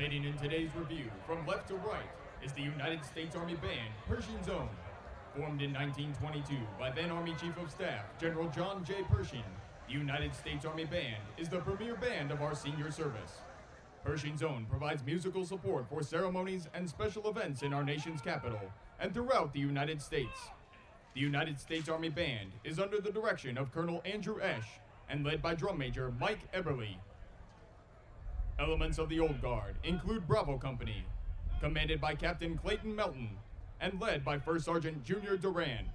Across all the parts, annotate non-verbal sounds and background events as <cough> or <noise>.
Participating in today's review, from left to right, is the United States Army Band, Pershing's Own. Formed in 1922 by then Army Chief of Staff, General John J. Pershing, the United States Army Band is the premier band of our senior service. Pershing's Own provides musical support for ceremonies and special events in our nation's capital and throughout the United States. The United States Army Band is under the direction of Colonel Andrew Esch and led by Drum Major Mike Eberly. Elements of the Old Guard include Bravo Company, commanded by Captain Clayton Melton and led by First Sergeant Junior Duran.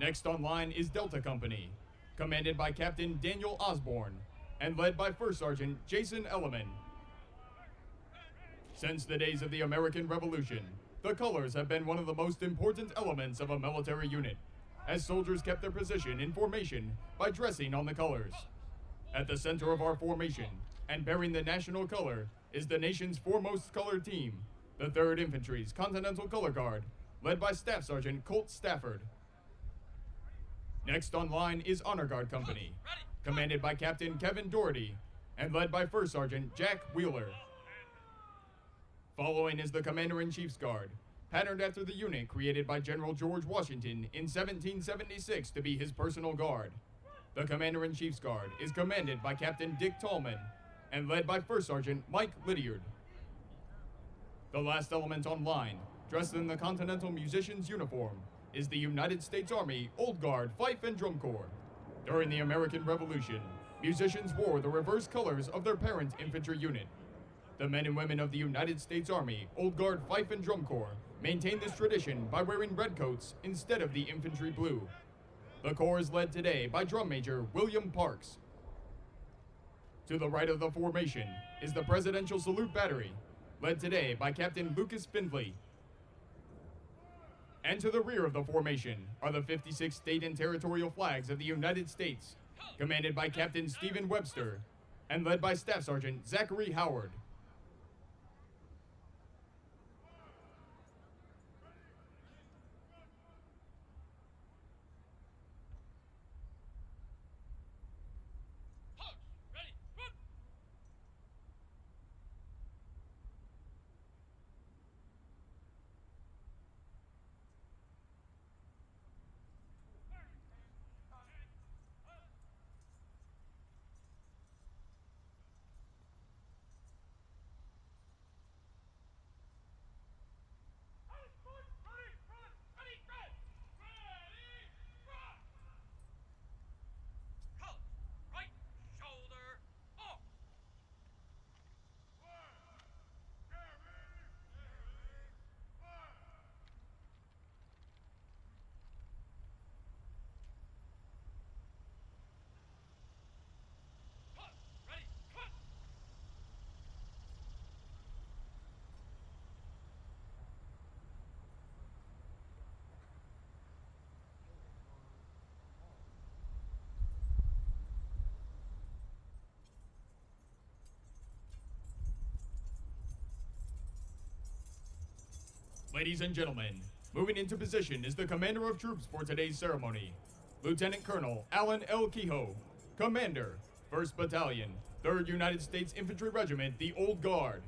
Next online is Delta Company, commanded by Captain Daniel Osborne and led by First Sergeant Jason Elliman. Since the days of the American Revolution, the colors have been one of the most important elements of a military unit, as soldiers kept their position in formation by dressing on the colors. At the center of our formation, and bearing the national color, is the nation's foremost color team, the 3rd Infantry's Continental Color Guard, led by Staff Sergeant Colt Stafford. Next on line is Honor Guard Company, commanded by Captain Kevin Doherty and led by First Sergeant Jack Wheeler. Following is the Commander-in-Chief's Guard, patterned after the unit created by General George Washington in 1776 to be his personal guard. The Commander-in-Chief's Guard is commanded by Captain Dick Tallman and led by First Sergeant Mike Lydiard. The last element on line, dressed in the Continental Musician's uniform, is the United States Army Old Guard Fife and Drum Corps. During the American Revolution, musicians wore the reverse colors of their parent infantry unit. The men and women of the United States Army Old Guard Fife and Drum Corps maintain this tradition by wearing red coats instead of the infantry blue. The Corps is led today by Drum Major William Parks. To the right of the formation is the Presidential Salute Battery, led today by Captain Lucas Findley. And to the rear of the formation are the 56 state and territorial flags of the United States, commanded by Captain Stephen Webster and led by Staff Sergeant Zachary Howard. Right shoulder off. Ready, cut. Ladies and gentlemen, moving into position is the commander of troops for today's ceremony, Lieutenant Colonel Alan L. Kehoe, Commander, 1st Battalion, 3rd United States Infantry Regiment, the Old Guard.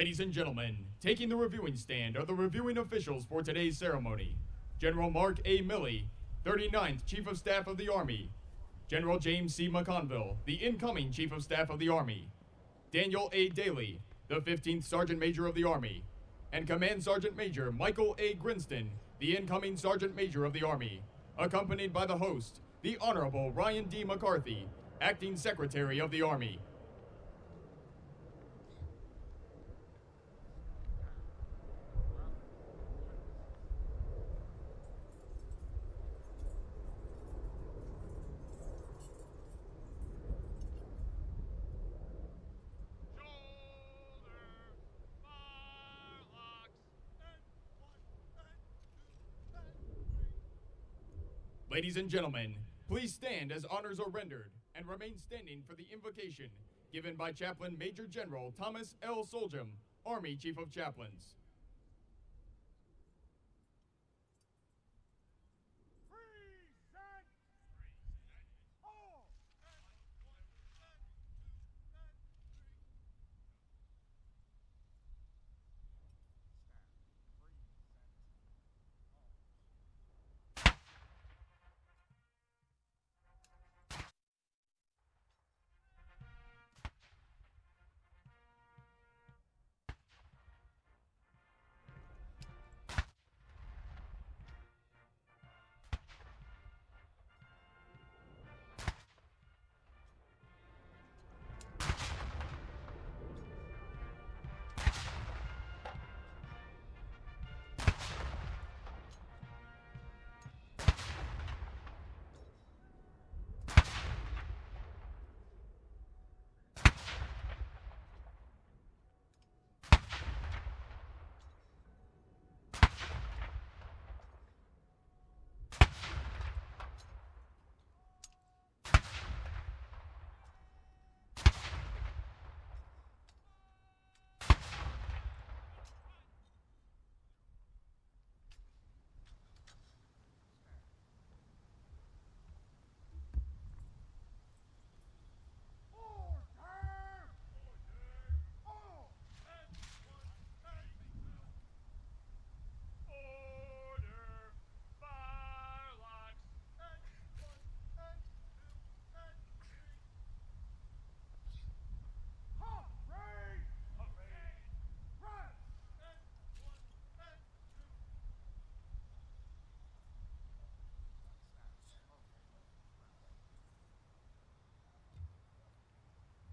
Ladies and gentlemen, taking the reviewing stand are the reviewing officials for today's ceremony General Mark A. Milley, 39th Chief of Staff of the Army, General James C. McConville, the incoming Chief of Staff of the Army, Daniel A. Daly, the 15th Sergeant Major of the Army, and Command Sergeant Major Michael A. Grinston, the incoming Sergeant Major of the Army, accompanied by the host, the Honorable Ryan D. McCarthy, Acting Secretary of the Army. Shoulder, fire locks, and one, and two, and three. Ladies and gentlemen, please stand as honors are rendered and remain standing for the invocation given by Chaplain Major General Thomas L. Solhjem, Army Chief of Chaplains.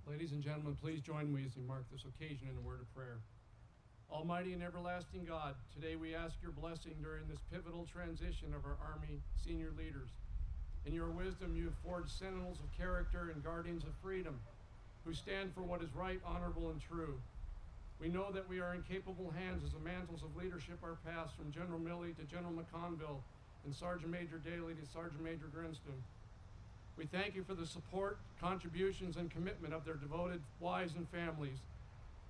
Ladies and gentlemen, please join me as we mark this occasion in a word of prayer. Almighty and everlasting God, today we ask your blessing during this pivotal transition of our Army senior leaders. In your wisdom, you have forged sentinels of character and guardians of freedom who stand for what is right, honorable, and true. We know that we are in capable hands as the mantles of leadership are passed from General Milley to General McConville and Sergeant Major Daly to Sergeant Major Grinston. We thank you for the support, contributions, and commitment of their devoted wives and families.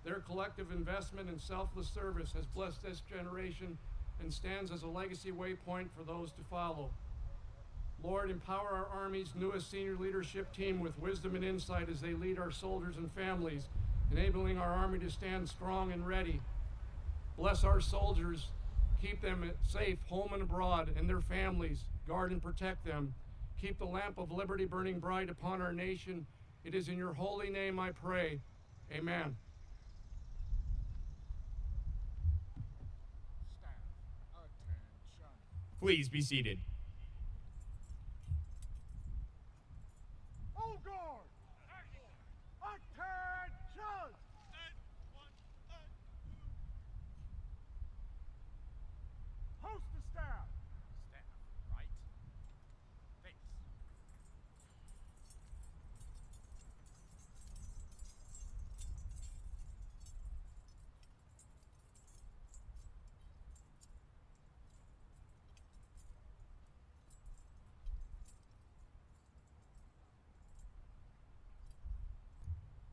Their collective investment and selfless service has blessed this generation and stands as a legacy waypoint for those to follow. Lord, empower our Army's newest senior leadership team with wisdom and insight as they lead our soldiers and families, enabling our Army to stand strong and ready. Bless our soldiers, keep them safe home and abroad, and their families. Guard and protect them. Keep the lamp of liberty burning bright upon our nation. It is in your holy name I pray. Amen. Please be seated. Old Guard! Attention! And one, and two. Host the staff! Staff, right? Face.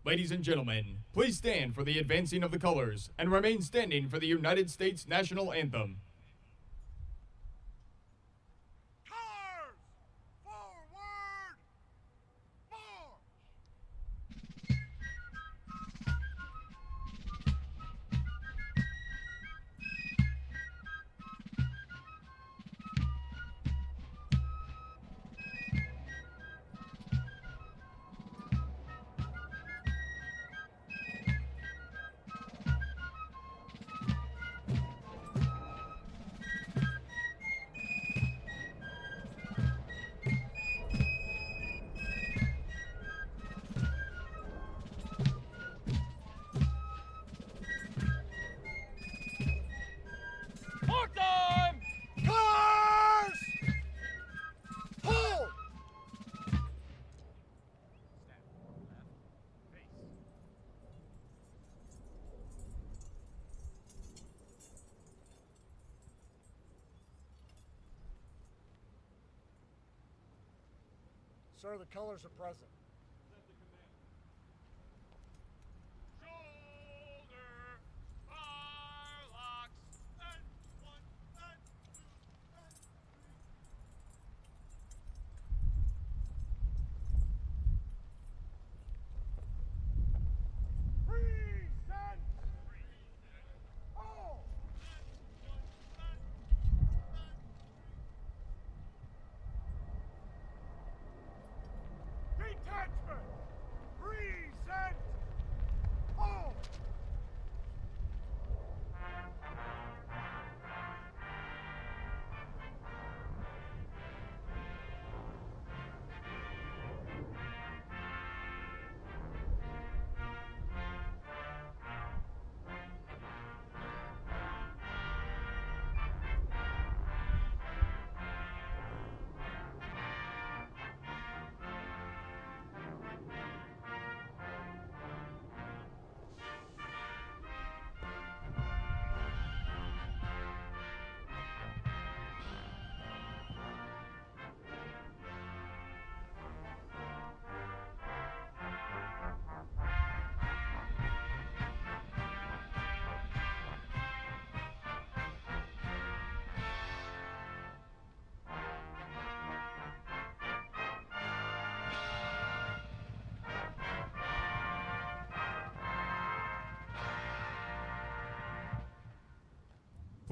Ladies and gentlemen, please stand for the advancing of the colors and remain standing for the United States national anthem. The colors are present.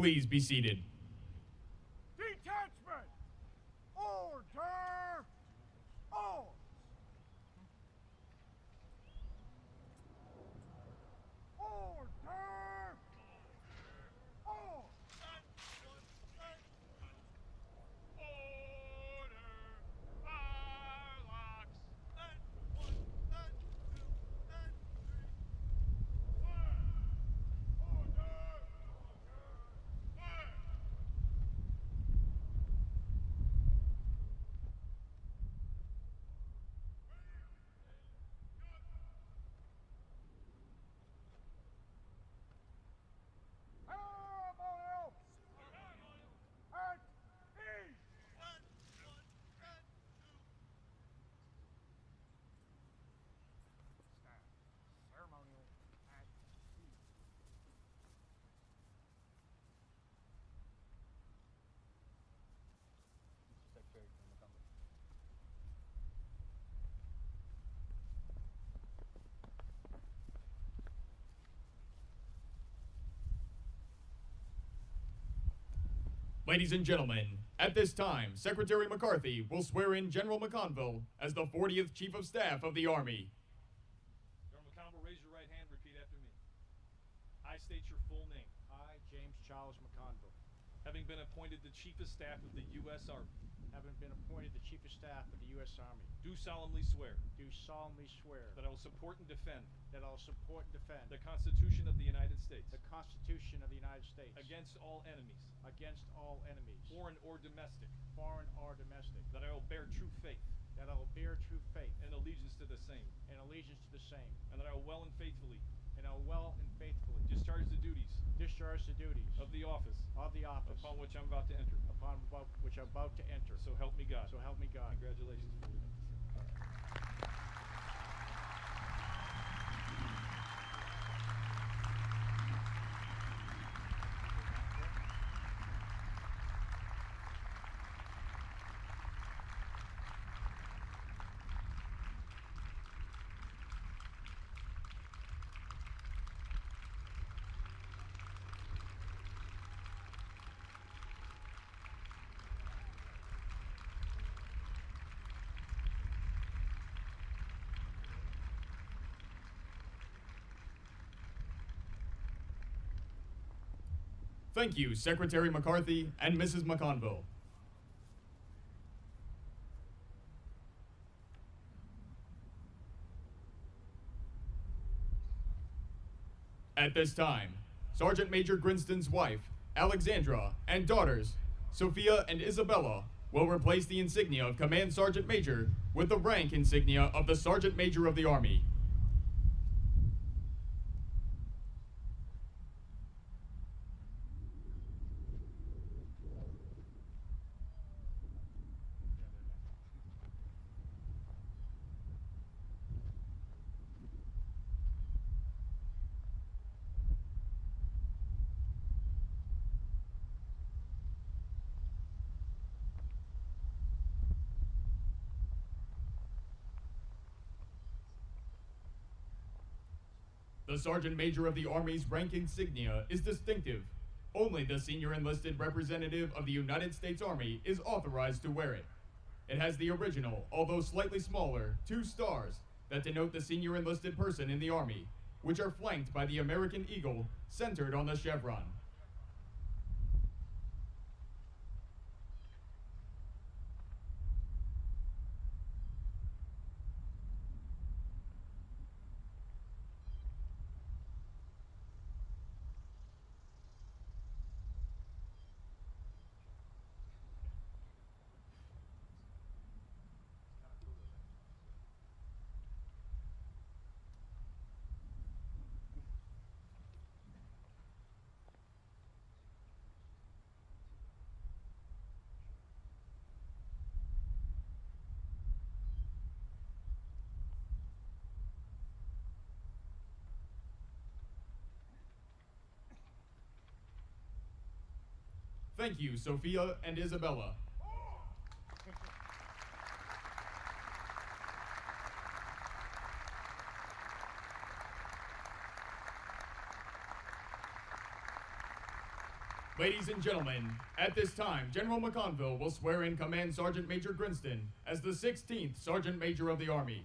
Please be seated. Detachment! Order! All! Order! All! Order, fire locks, and one, and two, and three. Fire! Order! Fire! Paramount! At ease! And one, and two. Staff, ceremonial at ease. Ladies and gentlemen, at this time, Secretary McCarthy will swear in General McConville as the 40th Chief of Staff of the Army. General McConville, raise your right hand, repeat after me. I state your full name, I, James Charles McConville, having been appointed the Chief of Staff of the U.S. Army, having been appointed the Chief of Staff of the U.S. Army, do solemnly swear do solemnly swear that I will support and defend that I will support and defend the Constitution of the United States the Constitution of the United States against all enemies, against all enemies, foreign or domestic, foreign or domestic, that I will bear true faith that I will bear true faith and allegiance to the same, and allegiance to the same, and that I will well and faithfully and I will well and faithfully discharge the duties discharge the duties of the office of the office upon which I'm about to enter. upon about- which I'm about to enter. So help me God. So help me God. Congratulations. Thank you, Secretary McCarthy and Mrs. McConville. At this time, Sergeant Major Grinston's wife, Alexandra, and daughters, Sophia and Isabella, will replace the insignia of Command Sergeant Major with the rank insignia of the Sergeant Major of the Army. Sergeant Major of the Army's rank insignia is distinctive. Only the senior enlisted representative of the United States Army is authorized to wear it. It has the original, although slightly smaller, two stars that denote the senior enlisted person in the Army, which are flanked by the American eagle centered on the chevron. Thank you, Sophia and Isabella. Ladies and gentlemen, at this time, General McConville will swear in Command Sergeant Major Grinston as the 16th Sergeant Major of the Army.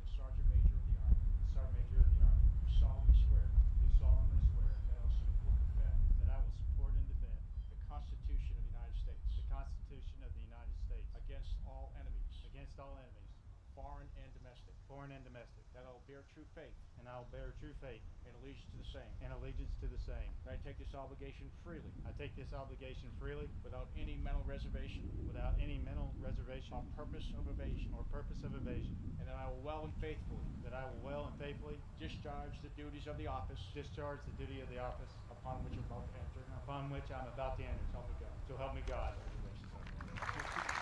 The Sergeant Major of the Army. The Sergeant Major of the Army. Do solemnly swear. Do solemnly swear. That I will support and defend. That I will support and defend. The Constitution of the United States. The Constitution of the United States. Against all enemies. Against all enemies. Foreign and domestic. Foreign and domestic. That I will bear true faith. And I will bear true faith. And allegiance to the same. And allegiance to the same. That I take this obligation freely. I take this obligation freely. Without any mental reservation. Without any mental reservation. On purpose of evasion. Or purpose of evasion. And that I will well and faithfully. That I will well and faithfully. Discharge the duties of the office. Discharge the duty of the office. Upon which I'm about to enter. Upon which I'm about to enter. So help me God. So help me God.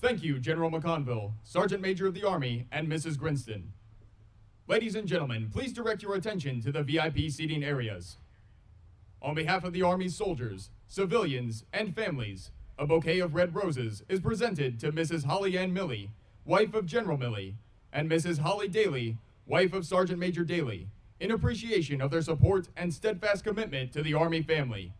Thank you, General McConville, Sergeant Major of the Army, and Mrs. Grinston. Ladies and gentlemen, please direct your attention to the VIP seating areas. On behalf of the Army's soldiers, civilians, and families, a bouquet of red roses is presented to Mrs. Hollyanne Milley, wife of General Milley, and Mrs. Holly Daly, wife of Sergeant Major Daly, in appreciation of their support and steadfast commitment to the Army family.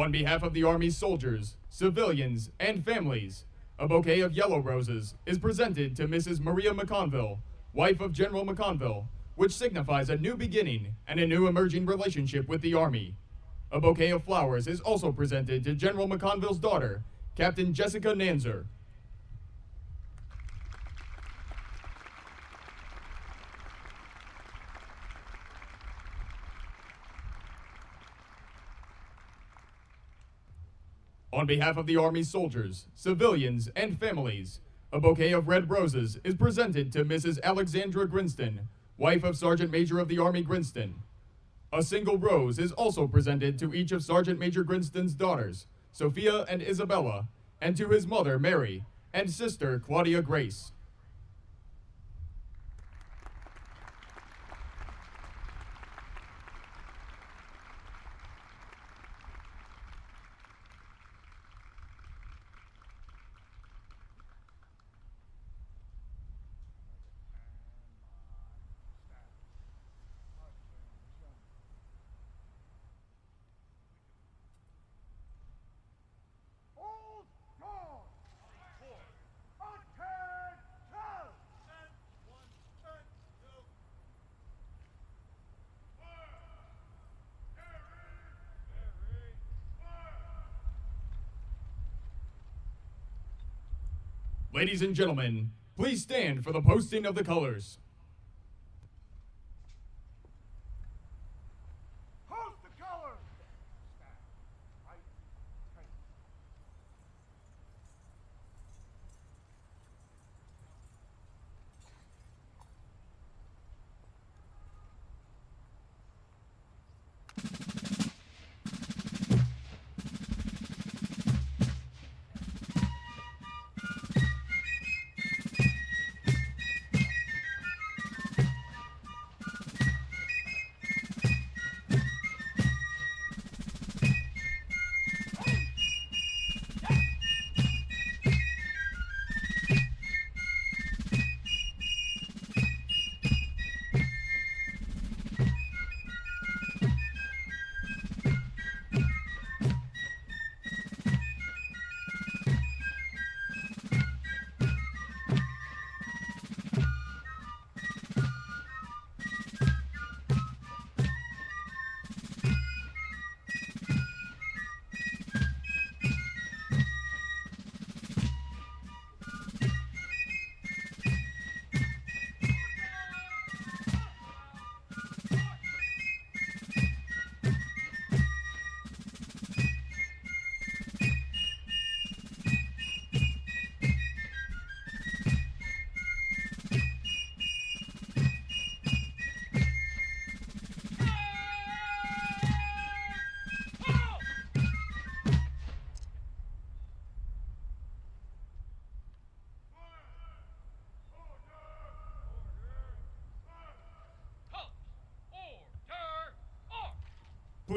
On behalf of the Army's soldiers, civilians, and families, a bouquet of yellow roses is presented to Mrs. Maria McConville, wife of General McConville, which signifies a new beginning and a new emerging relationship with the Army. A bouquet of flowers is also presented to General McConville's daughter, Captain Jessica Nanzer. On behalf of the Army soldiers, civilians, and families, a bouquet of red roses is presented to Mrs. Alexandra Grinston, wife of Sergeant Major of the Army Grinston. A single rose is also presented to each of Sergeant Major Grinston's daughters, Sophia and Isabella, and to his mother, Mary, and sister, Claudia Grace. Old Guard. Attention. One, and two. Fire! Carry! Carry! Fire! Ladies and gentlemen, Please stand for the posting of the colors.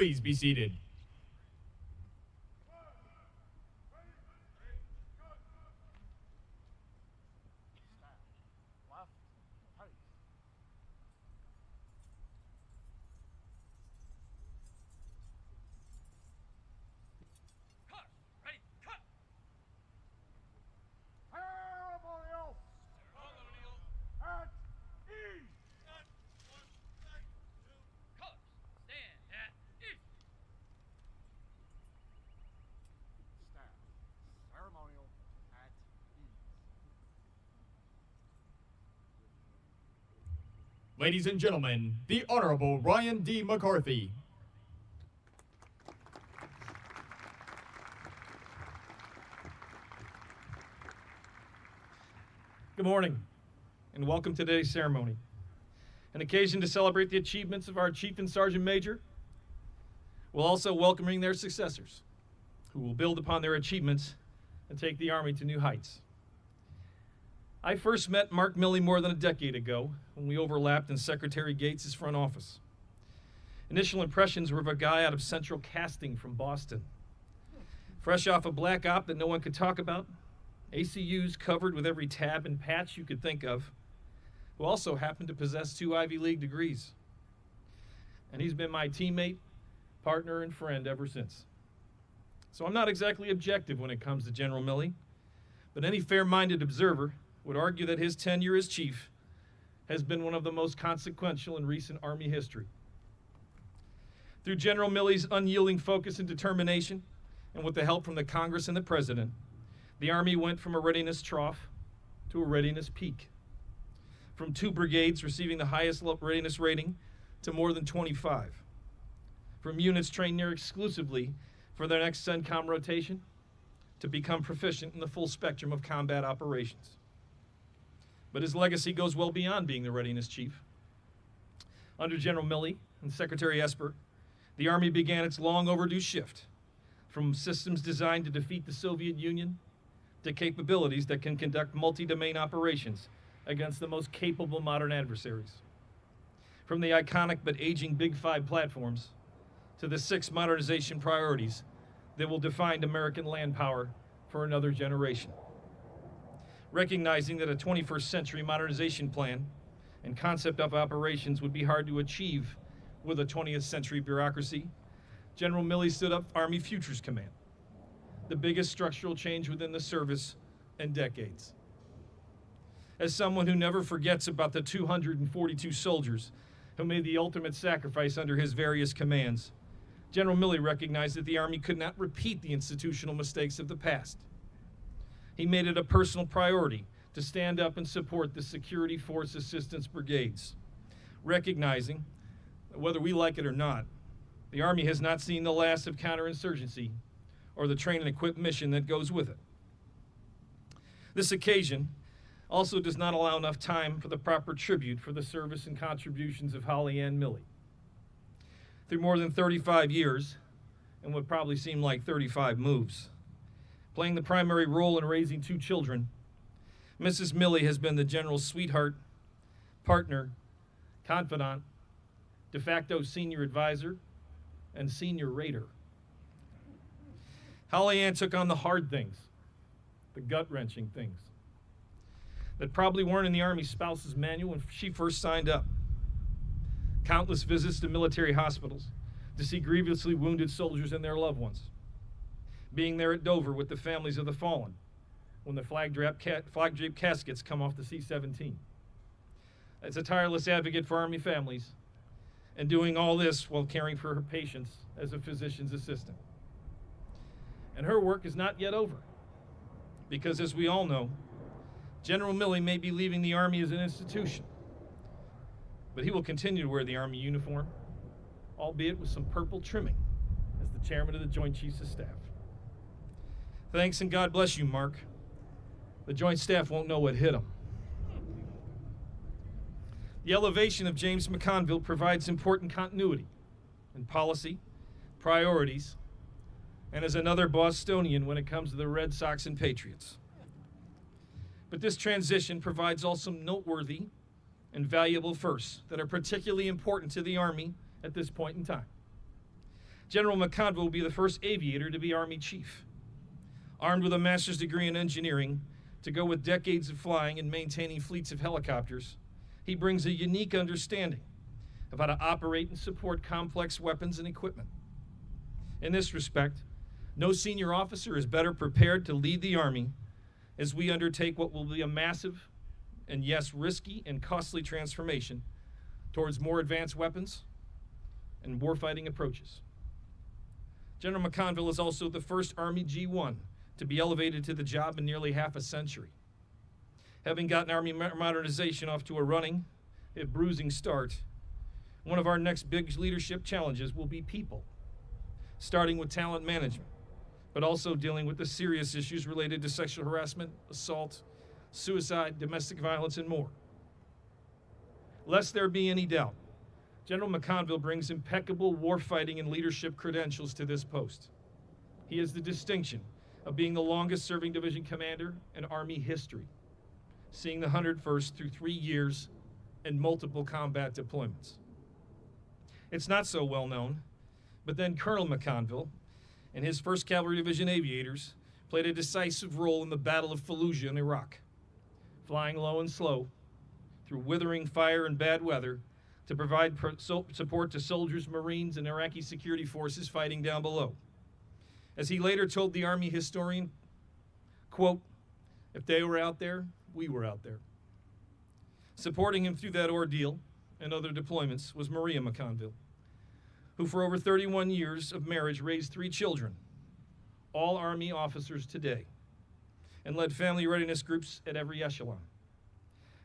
Please be seated. Left, right. Cut! Ready, cut! Ceremonial. At ease. Colors, stand at east! Staff. Ceremonial at ease. Ladies and gentlemen, the Honorable Ryan D. McCarthy. Good morning, and welcome to today's ceremony. An occasion to celebrate the achievements of our Chief and Sergeant Major, while also welcoming their successors, who will build upon their achievements and take the Army to new heights. I first met Mark Milley more than a decade ago when we overlapped in Secretary Gates' front office. Initial impressions were of a guy out of Central Casting from Boston. Fresh off a black op that no one could talk about, ACUs covered with every tab and patch you could think of, who also happened to possess two Ivy League degrees. And he's been my teammate, partner, and friend ever since. So I'm not exactly objective when it comes to General Milley, but any fair minded observer would argue that his tenure as chief has been one of the most consequential in recent Army history. Through General Milley's unyielding focus and determination, and with the help from the Congress and the President, the Army went from a readiness trough to a readiness peak. From two brigades receiving the highest readiness rating to more than 25. From units trained near exclusively for their next CENTCOM rotation to become proficient in the full spectrum of combat operations. But his legacy goes well beyond being the readiness chief. Under General Milley and Secretary Esper, the Army began its long overdue shift from systems designed to defeat the Soviet Union to capabilities that can conduct multi domain operations against the most capable modern adversaries. From the iconic but aging Big Five platforms to the six modernization priorities that will define American land power for another generation. Recognizing that a 21st century modernization plan and concept of operations would be hard to achieve with a 20th century bureaucracy, General Milley stood up Army Futures Command, the biggest structural change within the service in decades. As someone who never forgets about the 242 soldiers who made the ultimate sacrifice under his various commands, General Milley recognized that the Army could not repeat the institutional mistakes of the past. He made it a personal priority to stand up and support the Security Force Assistance Brigades, recognizing that whether we like it or not, the Army has not seen the last of counterinsurgency or the train and equip mission that goes with it. This occasion also does not allow enough time for the proper tribute for the service and contributions of Hollyanne Milley. Through more than 35 years, and what probably seemed like 35 moves, playing the primary role in raising two children, Mrs. Milley has been the general's sweetheart, partner, confidant, de facto senior advisor, and senior rater. Holly Ann took on the hard things, the gut wrenching things that probably weren't in the Army spouse's manual when she first signed up. Countless visits to military hospitals to see grievously wounded soldiers and their loved ones. Being there at Dover with the families of the fallen when the flag draped, caskets come off the C 17. As a tireless advocate for Army families, and doing all this while caring for her patients as a physician's assistant. And her work is not yet over, because as we all know, General Milley may be leaving the Army as an institution, but he will continue to wear the Army uniform, albeit with some purple trimming, as the chairman of the Joint Chiefs of Staff. Thanks and God bless you, Mark. The Joint Staff won't know what hit him. The elevation of James McConville provides important continuity in policy, priorities, and is another Bostonian when it comes to the Red Sox and Patriots. But this transition provides also noteworthy and valuable firsts that are particularly important to the Army at this point in time. General McConville will be the first aviator to be Army chief. Armed with a master's degree in engineering, to go with decades of flying and maintaining fleets of helicopters, he brings a unique understanding of how to operate and support complex weapons and equipment. In this respect, no senior officer is better prepared to lead the Army as we undertake what will be a massive and, yes, risky and costly transformation towards more advanced weapons and warfighting approaches. General McConville is also the first Army G1 to be elevated to the job in nearly half a century. Having gotten Army modernization off to a running, if bruising start, one of our next big leadership challenges will be people, starting with talent management, but also dealing with the serious issues related to sexual harassment, assault, suicide, domestic violence, and more. Lest there be any doubt, General McConville brings impeccable warfighting and leadership credentials to this post. He has the distinction of being the longest serving division commander in Army history, seeing the 101st through three years and multiple combat deployments. It's not so well known, but then Colonel McConville and his 1st Cavalry Division aviators played a decisive role in the Battle of Fallujah in Iraq, flying low and slow through withering fire and bad weather to provide support to soldiers, Marines, and Iraqi security forces fighting down below. As he later told the Army historian, quote, if they were out there, we were out there. Supporting him through that ordeal and other deployments was Maria McConville, who for over 31 years of marriage raised three children, all Army officers today, and led family readiness groups at every echelon.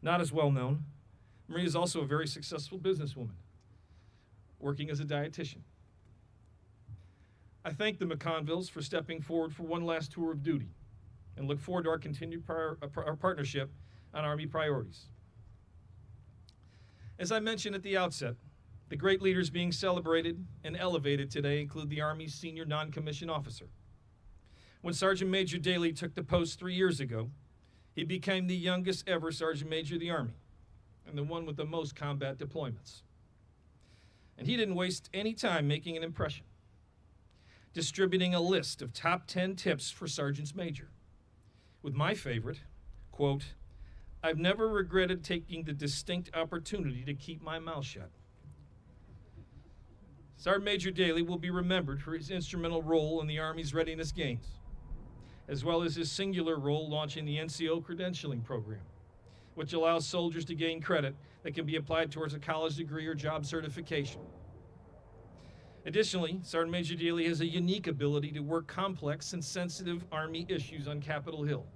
Not as well known, Maria is also a very successful businesswoman, working as a dietitian. I thank the McConvilles for stepping forward for one last tour of duty and look forward to our continued uh, our partnership on Army priorities. As I mentioned at the outset, the great leaders being celebrated and elevated today include the Army's senior non commissioned officer. When Sergeant Major Dailey took the post three years ago, he became the youngest ever Sergeant Major of the Army and the one with the most combat deployments. And he didn't waste any time making an impression, distributing a list of top 10 tips for Sergeants Major. With my favorite, quote, I've never regretted taking the distinct opportunity to keep my mouth shut. Sergeant Major Dailey will be remembered for his instrumental role in the Army's readiness gains, as well as his singular role launching the NCO credentialing program, which allows soldiers to gain credit that can be applied towards a college degree or job certification. Additionally, Sergeant Major Dailey has a unique ability to work complex and sensitive Army issues on Capitol Hill,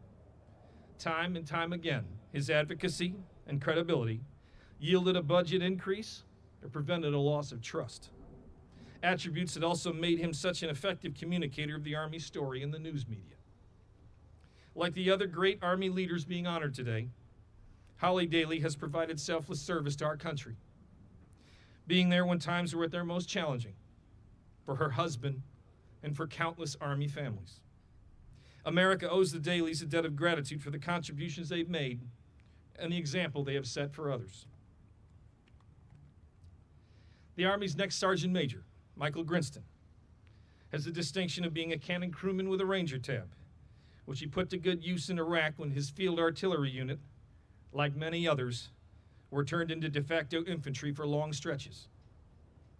Time and time again, his advocacy and credibility yielded a budget increase or prevented a loss of trust. Attributes that also made him such an effective communicator of the Army story in the news media. Like the other great Army leaders being honored today, Holly Dailey has provided selfless service to our country, being there when times were at their most challenging for her husband and for countless Army families. America owes the Daileys a debt of gratitude for the contributions they've made and the example they have set for others. The Army's next Sergeant Major, Michael Grinston, has the distinction of being a cannon crewman with a Ranger tab, which he put to good use in Iraq when his field artillery unit, like many others, were turned into de facto infantry for long stretches.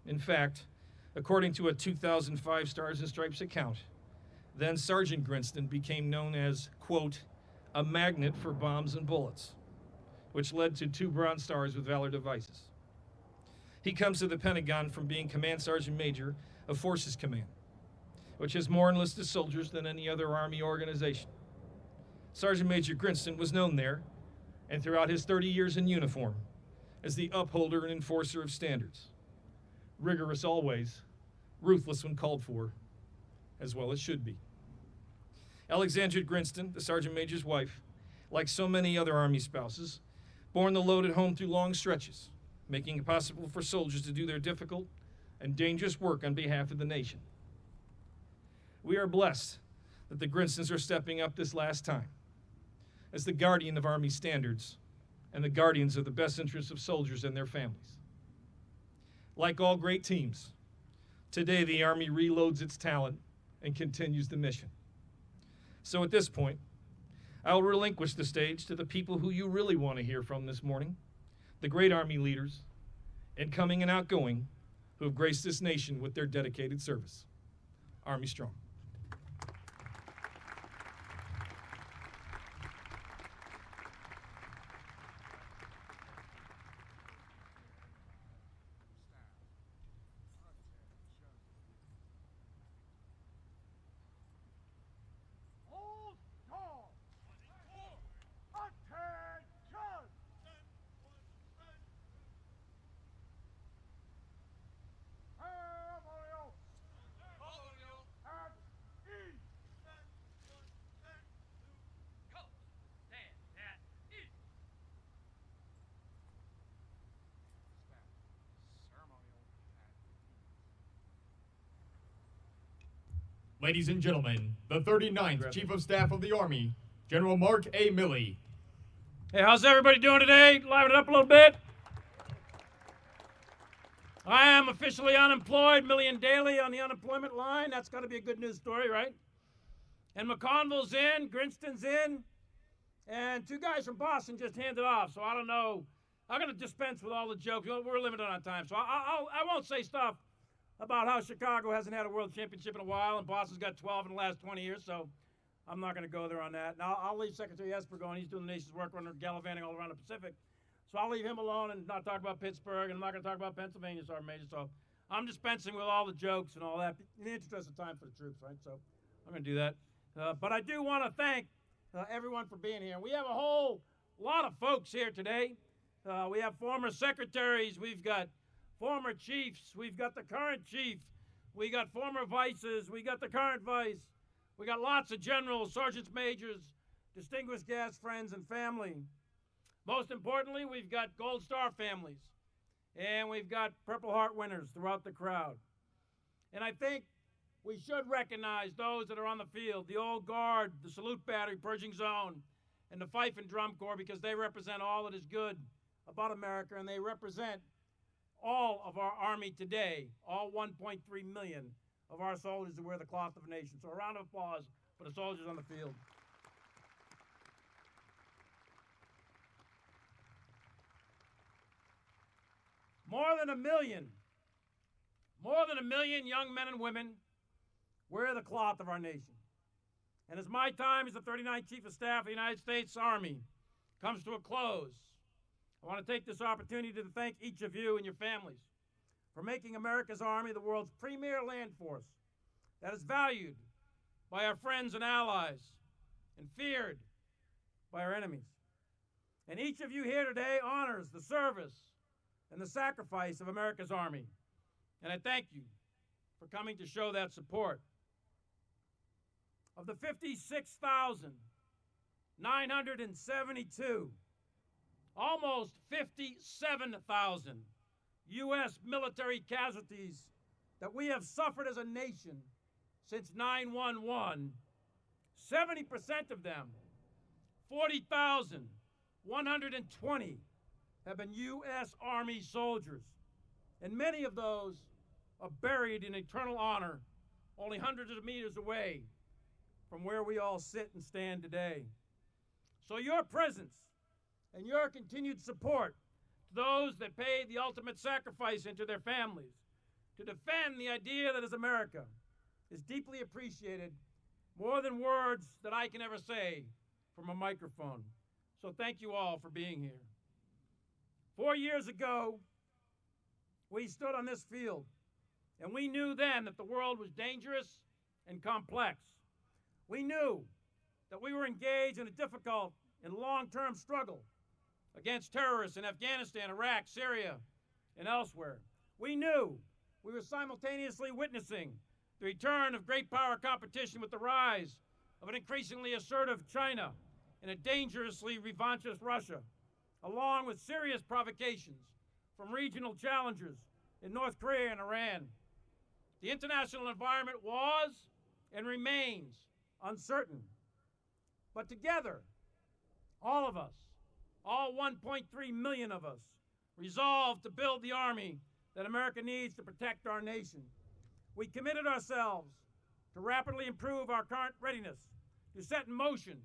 In fact, according to a 2005 Stars and Stripes account, then Sergeant Grinston became known as, quote, a magnet for bombs and bullets, which led to two Bronze Stars with Valor devices. He comes to the Pentagon from being Command Sergeant Major of Forces Command, which has more enlisted soldiers than any other Army organization. Sergeant Major Grinston was known there, and throughout his 30 years in uniform, as the upholder and enforcer of standards. Rigorous always, ruthless when called for, as well as should be. Alexandra Grinston, the Sergeant Major's wife, like so many other Army spouses, borne the load at home through long stretches, making it possible for soldiers to do their difficult and dangerous work on behalf of the nation. We are blessed that the Grinstons are stepping up this last time as the guardian of Army standards and the guardians of the best interests of soldiers and their families. Like all great teams, today the Army reloads its talent and continues the mission. So at this point, I will relinquish the stage to the people who you really want to hear from this morning, the great Army leaders, incoming and outgoing, who have graced this nation with their dedicated service. Army Strong. Ladies and gentlemen, the 39th Chief of Staff of the Army, General Mark A. Milley. Hey, how's everybody doing today? Liven it up a little bit. I am officially unemployed, Milley and Dailey on the unemployment line. That's got to be a good news story, right? And McConville's in, Grinston's in, and two guys from Boston just handed off. So I don't know. I'm going to dispense with all the jokes. We're limited on time, so I, I, I'll, I won't say stuff about how Chicago hasn't had a world championship in a while and Boston's got 12 in the last 20 years. So I'm not going to go there on that. Now I'll leave Secretary Esper going. He's doing the nation's work running gallivanting all around the Pacific. So I'll leave him alone and not talk about Pittsburgh, and I'm not going to talk about Pennsylvania, Sergeant Major. So I'm dispensing with all the jokes and all that in the interest of time for the troops, right? So I'm going to do that. Uh, but I do want to thank uh, everyone for being here. We have a whole lot of folks here today. Uh, we have former secretaries, we've got former chiefs, we've got the current chief, we got former vices, we got the current vice, we got lots of generals, sergeants majors, distinguished guests, friends, and family. Most importantly, we've got Gold Star families, and we've got Purple Heart winners throughout the crowd. And I think we should recognize those that are on the field the Old Guard, the Salute Battery, Pershing's Own, and the Fife and Drum Corps because they represent all that is good about America and they represent all of our Army today, all 1.3 million of our soldiers who wear the cloth of a nation. So a round of applause for the soldiers on the field. More than a million, more than a million young men and women wear the cloth of our nation. And as my time as the 39th Chief of Staff of the United States Army comes to a close, I want to take this opportunity to thank each of you and your families for making America's Army the world's premier land force that is valued by our friends and allies and feared by our enemies. And each of you here today honors the service and the sacrifice of America's Army. And I thank you for coming to show that support. Of the 56,972, almost 57,000 U.S. military casualties that we have suffered as a nation since 911, 70% of them, 40,120, have been U.S. Army soldiers. And many of those are buried in eternal honor only hundreds of meters away from where we all sit and stand today. So, your presence and your continued support to those that paid the ultimate sacrifice into their families to defend the idea that is America is deeply appreciated more than words that I can ever say from a microphone. So, thank you all for being here. Four years ago, we stood on this field and we knew then that the world was dangerous and complex. We knew that we were engaged in a difficult and long term struggle against terrorists in Afghanistan, Iraq, Syria, and elsewhere. We knew we were simultaneously witnessing the return of great power competition with the rise of an increasingly assertive China and a dangerously revanchist Russia, along with serious provocations from regional challengers in North Korea and Iran. The international environment was and remains uncertain. But together, all of us, all 1.3 million of us, resolved to build the army that America needs to protect our nation. We committed ourselves to rapidly improve our current readiness, to set in motion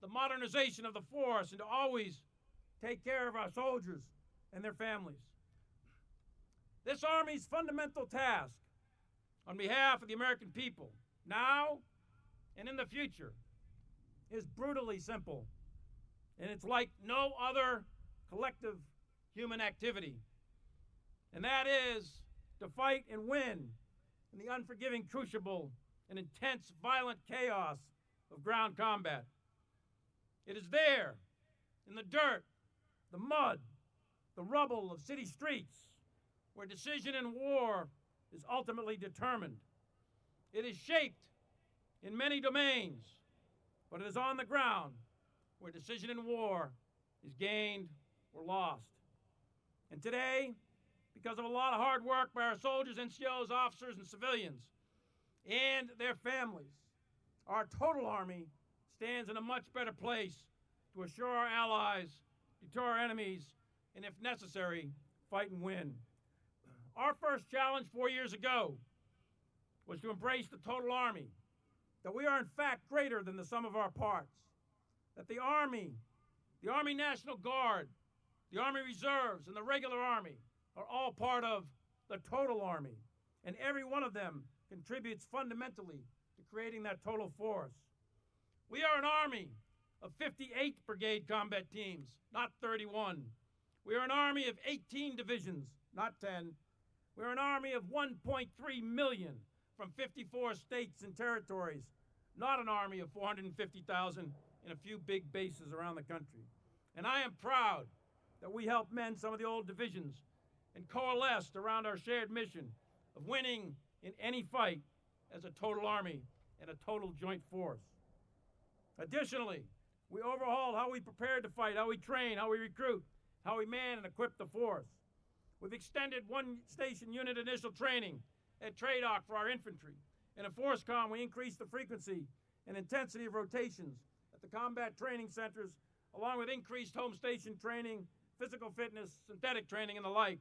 the modernization of the force, and to always take care of our soldiers and their families. This Army's fundamental task on behalf of the American people, now and in the future, is brutally simple. And it's like no other collective human activity. And that is to fight and win in the unforgiving crucible and intense violent chaos of ground combat. It is there, in the dirt, the mud, the rubble of city streets, where decision in war is ultimately determined. It is shaped in many domains, but it is on the ground where decision in war is gained or lost. And today, because of a lot of hard work by our soldiers, NCOs, officers, and civilians, and their families, our total Army stands in a much better place to assure our allies, deter our enemies, and if necessary, fight and win. Our first challenge four years ago was to embrace the total Army, that we are in fact greater than the sum of our parts, that the Army, the Army National Guard, the Army Reserves, and the regular Army are all part of the total Army, and every one of them contributes fundamentally to creating that total force. We are an Army of 58 brigade combat teams, not 31. We are an Army of 18 divisions, not 10. We're an army of 1.3 million from 54 states and territories, not an army of 450,000 in a few big bases around the country. And I am proud that we helped mend some of the old divisions and coalesced around our shared mission of winning in any fight as a total army and a total joint force. Additionally, we overhauled how we prepared to fight, how we train, how we recruit, how we man and equip the force. We've extended one station unit initial training at TRADOC for our infantry. And at FORSCOM, we increased the frequency and intensity of rotations at the combat training centers, along with increased home station training, physical fitness, synthetic training, and the like.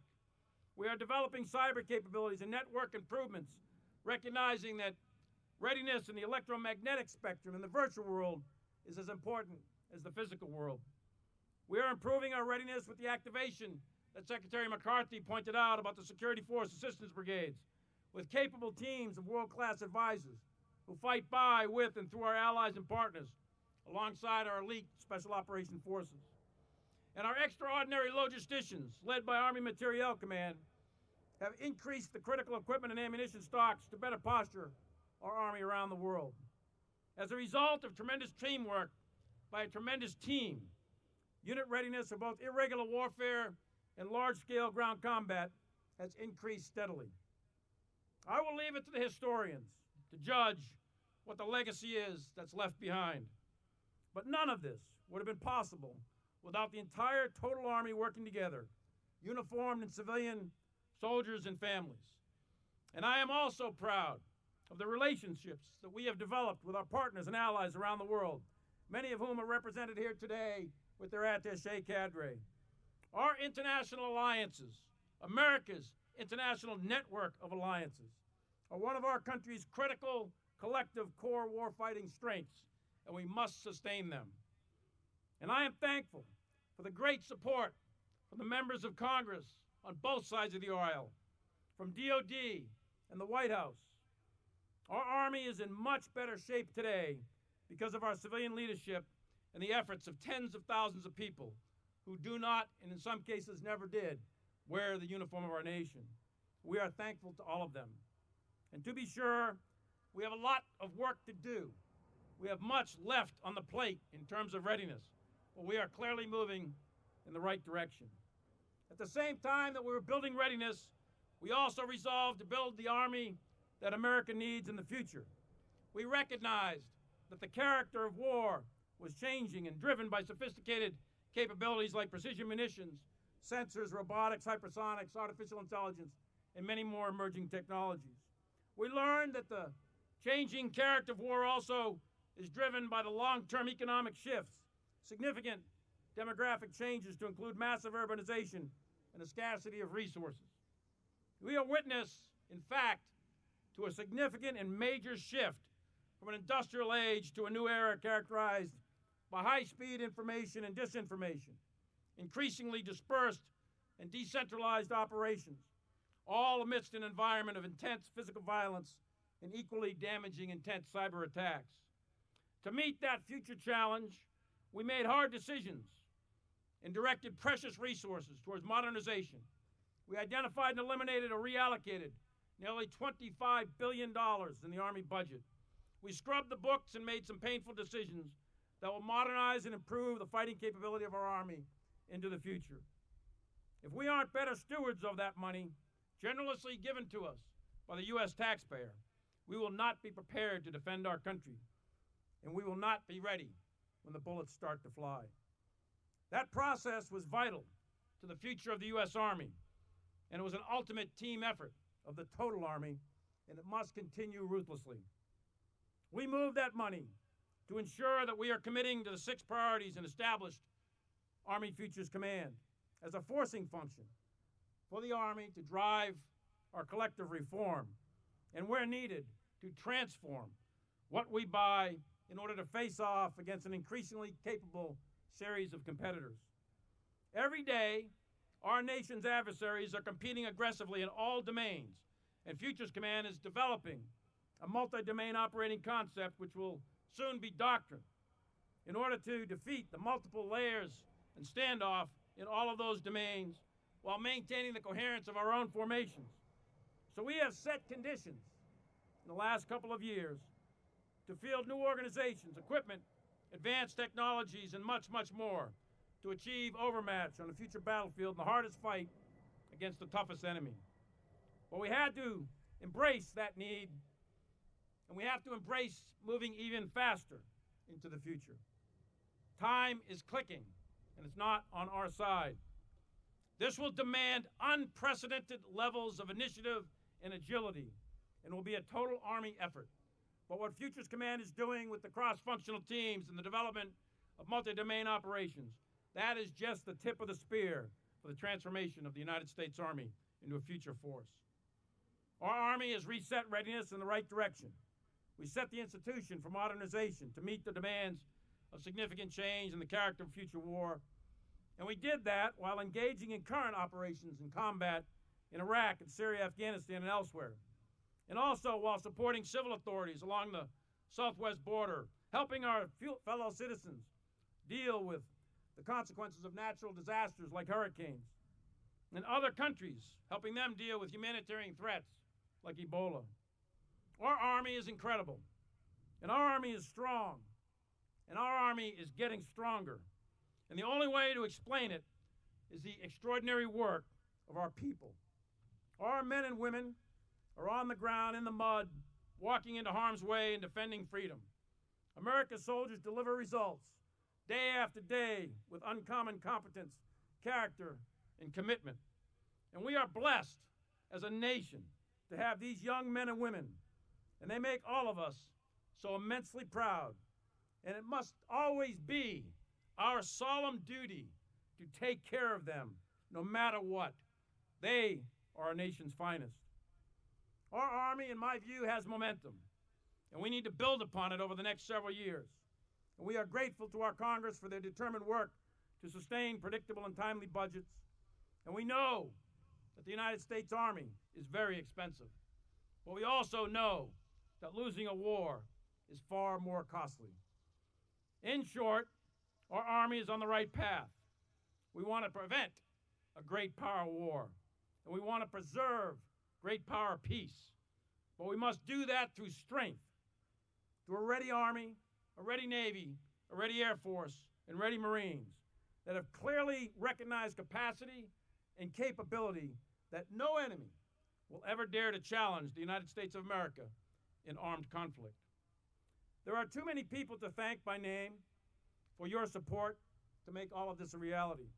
We are developing cyber capabilities and network improvements, recognizing that readiness in the electromagnetic spectrum in the virtual world is as important as the physical world. We are improving our readiness with the activation that Secretary McCarthy pointed out about the Security Force Assistance Brigades, with capable teams of world class advisors who fight by, with, and through our allies and partners, alongside our elite Special Operation Forces. And our extraordinary logisticians, led by Army Materiel Command, have increased the critical equipment and ammunition stocks to better posture our Army around the world. As a result of tremendous teamwork by a tremendous team. Unit readiness for both irregular warfare and large scale ground combat has increased steadily. I will leave it to the historians to judge what the legacy is that's left behind. But none of this would have been possible without the entire total Army working together, uniformed and civilian soldiers and families. And I am also proud of the relationships that we have developed with our partners and allies around the world, many of whom are represented here today with their attache cadre. Our international alliances, America's international network of alliances, are one of our country's critical collective core warfighting strengths, and we must sustain them. And I am thankful for the great support from the members of Congress on both sides of the aisle, from DOD and the White House. Our Army is in much better shape today because of our civilian leadership and the efforts of tens of thousands of people who do not, and in some cases never did, wear the uniform of our nation. We are thankful to all of them. And to be sure, we have a lot of work to do. We have much left on the plate in terms of readiness, but we are clearly moving in the right direction. At the same time that we were building readiness, we also resolved to build the Army that America needs in the future. We recognized that the character of war was changing and driven by sophisticated capabilities like precision munitions, sensors, robotics, hypersonics, artificial intelligence, and many more emerging technologies. We learned that the changing character of war also is driven by the long term economic shifts, significant demographic changes to include massive urbanization and a scarcity of resources. We are witness, in fact, to a significant and major shift from an industrial age to a new era characterized by high speed information and disinformation, increasingly dispersed and decentralized operations, all amidst an environment of intense physical violence and equally damaging intense cyber attacks. To meet that future challenge, we made hard decisions and directed precious resources towards modernization. We identified and eliminated or reallocated nearly $25 billion in the Army budget. We scrubbed the books and made some painful decisions that will modernize and improve the fighting capability of our Army into the future. If we aren't better stewards of that money, generously given to us by the U.S. taxpayer, we will not be prepared to defend our country, and we will not be ready when the bullets start to fly. That process was vital to the future of the U.S. Army, and it was an ultimate team effort of the total Army, and it must continue ruthlessly. We move that money to ensure that we are committing to the six priorities and established Army Futures Command as a forcing function for the Army to drive our collective reform and, where needed, to transform what we buy in order to face off against an increasingly capable series of competitors. Every day, our nation's adversaries are competing aggressively in all domains, and Futures Command is developing a multi domain operating concept which will soon be doctrine in order to defeat the multiple layers and standoff in all of those domains while maintaining the coherence of our own formations. So we have set conditions in the last couple of years to field new organizations, equipment, advanced technologies, and much, much more to achieve overmatch on the future battlefield in the hardest fight against the toughest enemy. But we had to embrace that need, and we have to embrace moving even faster into the future. Time is clicking, and it's not on our side. This will demand unprecedented levels of initiative and agility, and will be a total Army effort. But what Futures Command is doing with the cross functional teams and the development of multi domain operations that is just the tip of the spear for the transformation of the United States Army into a future force. Our Army has reset readiness in the right direction. We set the institution for modernization to meet the demands of significant change in the character of future war. And we did that while engaging in current operations and combat in Iraq and Syria, Afghanistan, and elsewhere. And also while supporting civil authorities along the southwest border, helping our fellow citizens deal with the consequences of natural disasters like hurricanes, and other countries, helping them deal with humanitarian threats like Ebola. Our Army is incredible, and our Army is strong, and our Army is getting stronger. And the only way to explain it is the extraordinary work of our people. Our men and women are on the ground in the mud, walking into harm's way and defending freedom. America's soldiers deliver results day after day with uncommon competence, character, and commitment. And we are blessed as a nation to have these young men and women, and they make all of us so immensely proud. And it must always be our solemn duty to take care of them no matter what. They are our nation's finest. Our Army, in my view, has momentum, and we need to build upon it over the next several years. And we are grateful to our Congress for their determined work to sustain predictable and timely budgets. And we know that the United States Army is very expensive. But we also know that losing a war is far more costly. In short, our Army is on the right path. We want to prevent a great power war, and we want to preserve great power peace. But we must do that through strength, through a ready Army, a ready Navy, a ready Air Force, and ready Marines that have clearly recognized capacity and capability that no enemy will ever dare to challenge the United States of America in armed conflict. There are too many people to thank by name for your support to make all of this a reality.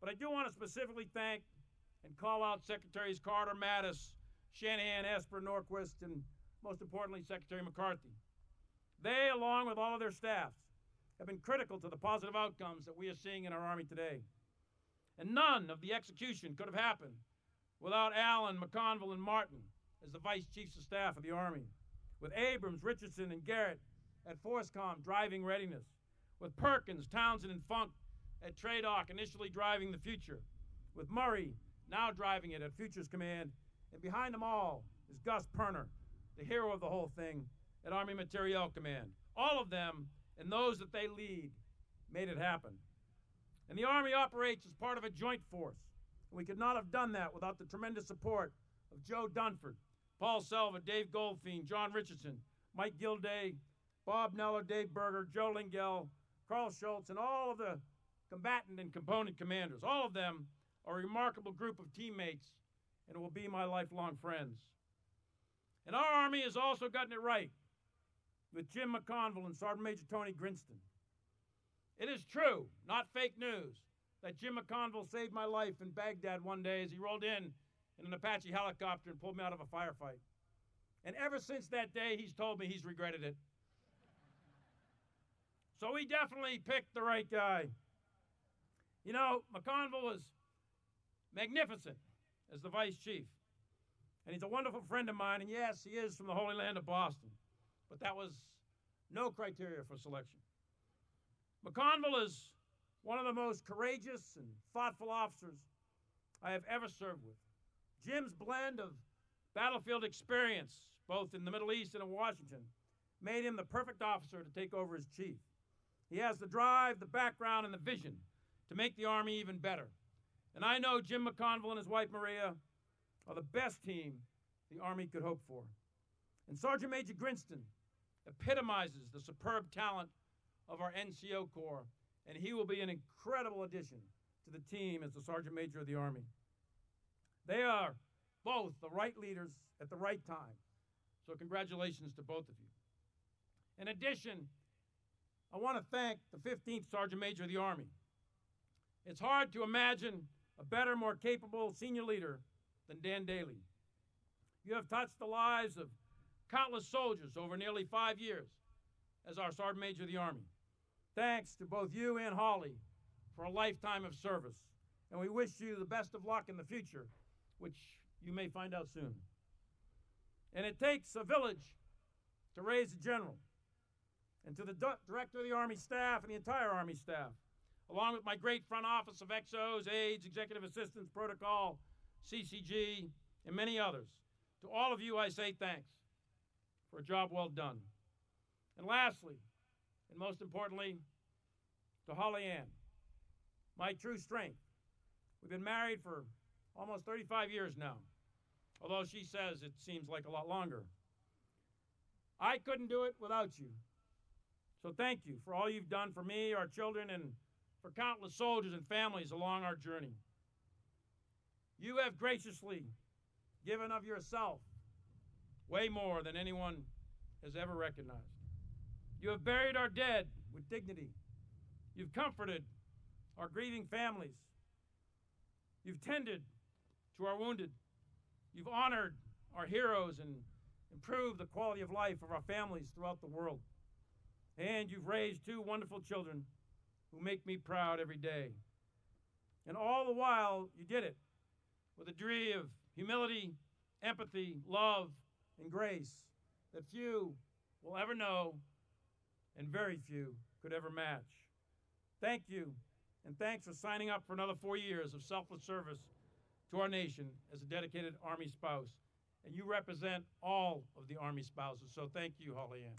But I do want to specifically thank and call out Secretaries Carter, Mattis, Shanahan, Esper, Norquist, and most importantly, Secretary McCarthy. They, along with all of their staffs, have been critical to the positive outcomes that we are seeing in our Army today. And none of the execution could have happened without Allyn, McConville, and Martin as the Vice Chiefs of Staff of the Army, with Abrams, Richardson, and Garrett at FORSCOM driving readiness, with Perkins, Townsend, and Funk at TRADOC initially driving the future, with Murray now driving it at Futures Command, and behind them all is Gus Perna, the hero of the whole thing, at Army Materiel Command. All of them and those that they lead made it happen. And the Army operates as part of a joint force. We could not have done that without the tremendous support of Joe Dunford, Paul Selva, Dave Goldfein, John Richardson, Mike Gilday, Bob Neller, Dave Berger, Joe Lengyel, Karl Schultz, and all of the combatant and component commanders. All of them a remarkable group of teammates and will be my lifelong friends. And our Army has also gotten it right with Jim McConville and Sergeant Major Tony Grinston. It is true, not fake news, that Jim McConville saved my life in Baghdad one day as he rolled in in an Apache helicopter and pulled me out of a firefight. And ever since that day, he's told me he's regretted it. So he definitely picked the right guy. You know, McConville was magnificent as the vice chief. And he's a wonderful friend of mine. And yes, he is from the Holy Land of Boston. But that was no criteria for selection. McConville is one of the most courageous and thoughtful officers I have ever served with. Jim's blend of battlefield experience, both in the Middle East and in Washington, made him the perfect officer to take over as chief. He has the drive, the background, and the vision to make the Army even better. And I know Jim McConville and his wife Maria are the best team the Army could hope for. And Sergeant Major Grinston epitomizes the superb talent of our NCO Corps, and he will be an incredible addition to the team as the Sergeant Major of the Army. They are both the right leaders at the right time. So, congratulations to both of you. In addition, I want to thank the 15th Sergeant Major of the Army. It's hard to imagine a better, more capable senior leader than Dan Dailey. You have touched the lives of countless soldiers over nearly five years as our Sergeant Major of the Army. Thanks to both you and Holly for a lifetime of service. And we wish you the best of luck in the future, which you may find out soon. And it takes a village to raise a general. And to the director of the Army staff and the entire Army staff, along with my great front office of XOs, aides, executive Assistance protocol, CCG, and many others, to all of you I say thanks for a job well done. And lastly, and most importantly, to Hollyanne, my true strength. We've been married for almost 35 years now, although she says it seems like a lot longer. I couldn't do it without you. So thank you for all you've done for me, our children, and for countless soldiers and families along our journey. You have graciously given of yourself way more than anyone has ever recognized. You have buried our dead with dignity. You've comforted our grieving families. You've tended to our wounded. You've honored our heroes and improved the quality of life of our families throughout the world. And you've raised two wonderful children who make me proud every day. And all the while, you did it with a degree of humility, empathy, love, and grace that few will ever know and very few could ever match. Thank you, and thanks for signing up for another four years of selfless service to our nation as a dedicated Army spouse. And you represent all of the Army spouses, so thank you, Hollyanne.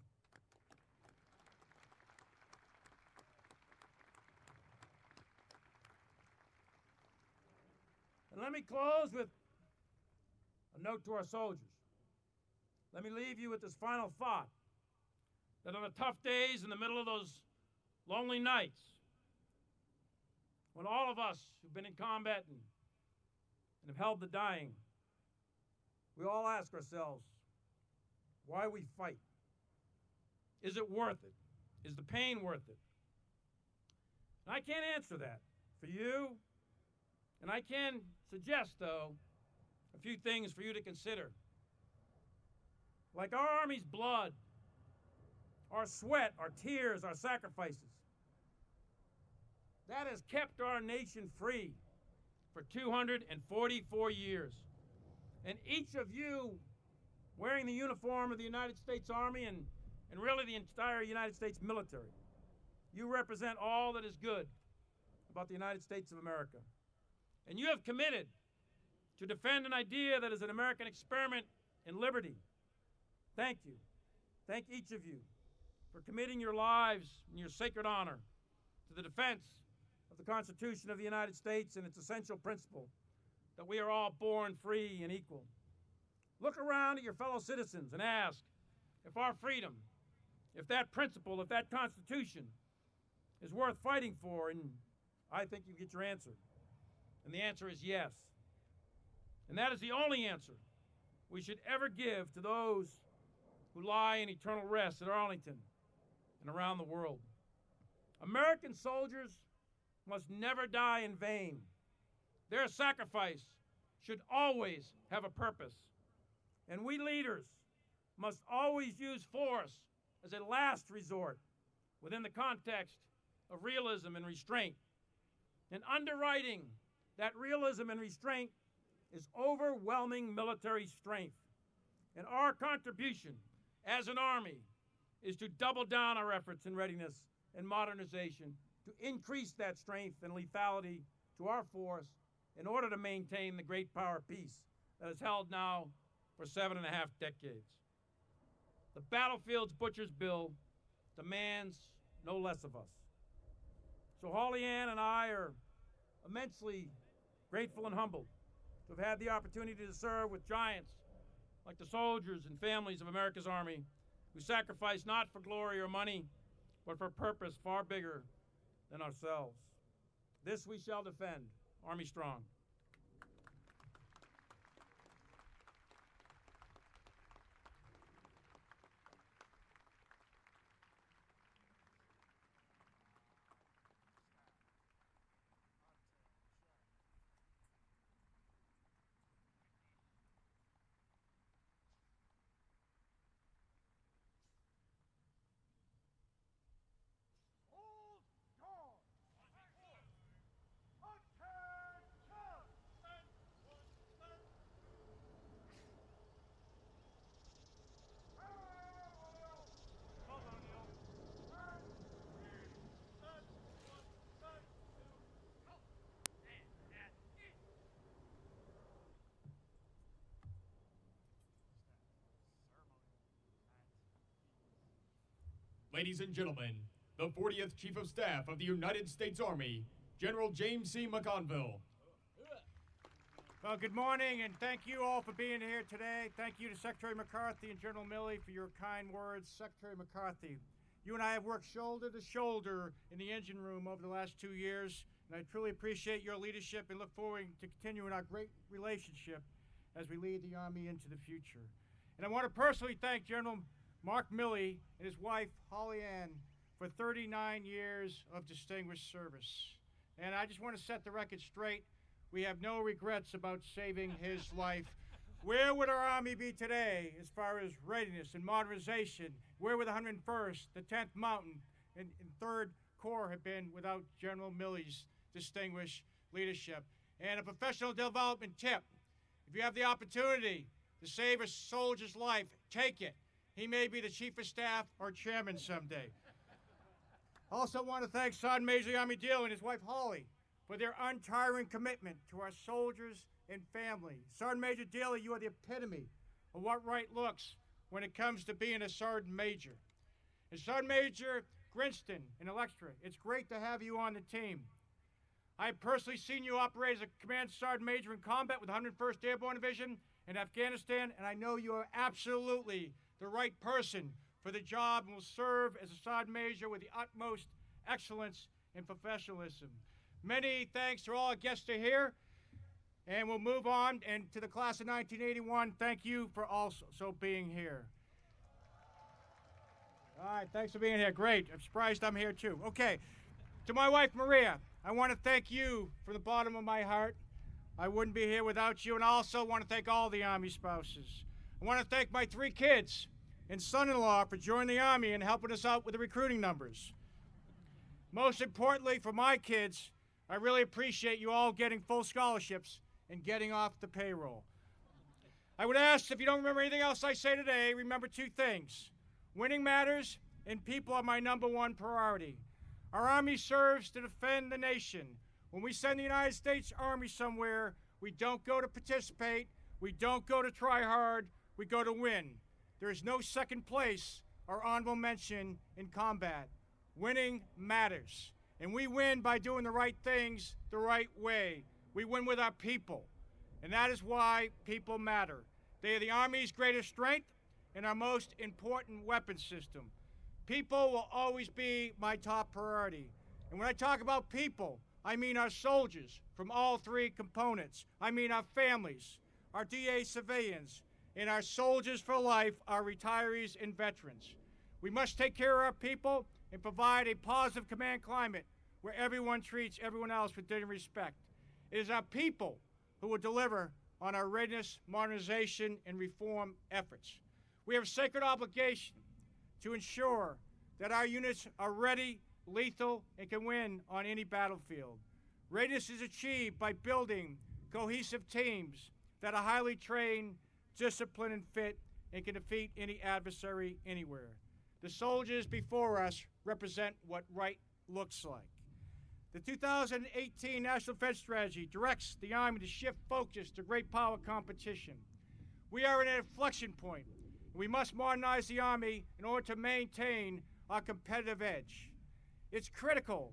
And let me close with a note to our soldiers. Let me leave you with this final thought that on the tough days in the middle of those lonely nights, when all of us who've been in combat and, and have held the dying, we all ask ourselves why we fight. Is it worth it? Is the pain worth it? And I can't answer that for you, and I can suggest, though, a few things for you to consider. Like our Army's blood, our sweat, our tears, our sacrifices. That has kept our nation free for 244 years. And each of you wearing the uniform of the United States Army and, and really the entire United States military, you represent all that is good about the United States of America. And you have committed to defend an idea that is an American experiment in liberty. Thank you. Thank each of you for committing your lives and your sacred honor to the defense of the Constitution of the United States and its essential principle that we are all born free and equal. Look around at your fellow citizens and ask if our freedom, if that principle, if that Constitution is worth fighting for, and I think you get your answer. And the answer is yes. And that is the only answer we should ever give to those who lie in eternal rest at Arlington and around the world. American soldiers must never die in vain. Their sacrifice should always have a purpose. And we leaders must always use force as a last resort within the context of realism and restraint. And underwriting that realism and restraint is overwhelming military strength. And our contribution as an Army is to double down our efforts in readiness and modernization to increase that strength and lethality to our force in order to maintain the great power peace that has held now for seven and a half decades. The battlefield's butcher's bill demands no less of us. So Hollyanne and I are immensely grateful and humbled to have had the opportunity to serve with giants like the soldiers and families of America's Army who sacrifice not for glory or money, but for a purpose far bigger than ourselves. This we shall defend, Army Strong. Old Guard. Attention. Ladies and gentlemen, the 40th Chief of Staff of the United States Army, General James C. McConville. Well, good morning, and thank you all for being here today. Thank you to Secretary McCarthy and General Milley for your kind words. Secretary McCarthy, You and I have worked shoulder to shoulder in the engine room over the last two years, and I truly appreciate your leadership and look forward to continuing our great relationship as we lead the Army into the future. And I want to personally thank General Mark Milley and his wife, Hollyanne, for 39 years of distinguished service. And I just want to set the record straight. We have no regrets about saving his life. Where would our Army be today as far as readiness and modernization? Where would the 101st, the 10th Mountain, and, and 3rd Corps have been without General Milley's distinguished leadership? And a professional development tip if you have the opportunity to save a soldier's life, take it. He may be the chief of staff or chairman someday. Also, want to thank Sergeant Major Dailey and his wife Holly for their untiring commitment to our soldiers and family. Sergeant Major Dailey, you are the epitome of what right looks when it comes to being a Sergeant Major. And Sergeant Major Grinston and Electra, it's great to have you on the team. I have personally seen you operate as a Command Sergeant Major in combat with 101st Airborne Division in Afghanistan, and I know you are absolutely the right person for the job and will serve as a Sergeant Major with the utmost excellence and professionalism. Many thanks to all our guests here, and we'll move on. And to the class of 1981, thank you for also being here. All right, thanks for being here. Great. I'm surprised I'm here too. Okay, to my wife Maria, I want to thank you from the bottom of my heart. I wouldn't be here without you, and I also want to thank all the Army spouses. I want to thank my three kids and son in law for joining the Army and helping us out with the recruiting numbers. Most importantly, for my kids, I really appreciate you all getting full scholarships and getting off the payroll. I would ask if you don't remember anything else I say today, remember two things winning matters, and people are my number one priority. Our Army serves to defend the nation. When we send the United States Army somewhere, we don't go to participate, we don't go to try hard, we go to win. There is no second place or honorable mention in combat. Winning matters. And we win by doing the right things the right way. We win with our people. And that is why people matter. They are the Army's greatest strength and our most important weapon system. People will always be my top priority. And when I talk about people, I mean our soldiers from all three components. I mean our families, our DA civilians, and our soldiers for life, our retirees and veterans. We must take care of our people and provide a positive command climate where everyone treats everyone else with dignity and respect. It is our people who will deliver on our readiness, modernization, and reform efforts. We have a sacred obligation to ensure that our units are ready, lethal, and can win on any battlefield. Readiness is achieved by building cohesive teams that are highly trained, disciplined, and fit and can defeat any adversary anywhere. The soldiers before us represent what right looks like. The 2018 National Defense Strategy directs the Army to shift focus to great power competition. We are at an inflection point, we must modernize the Army in order to maintain our competitive edge. It's critical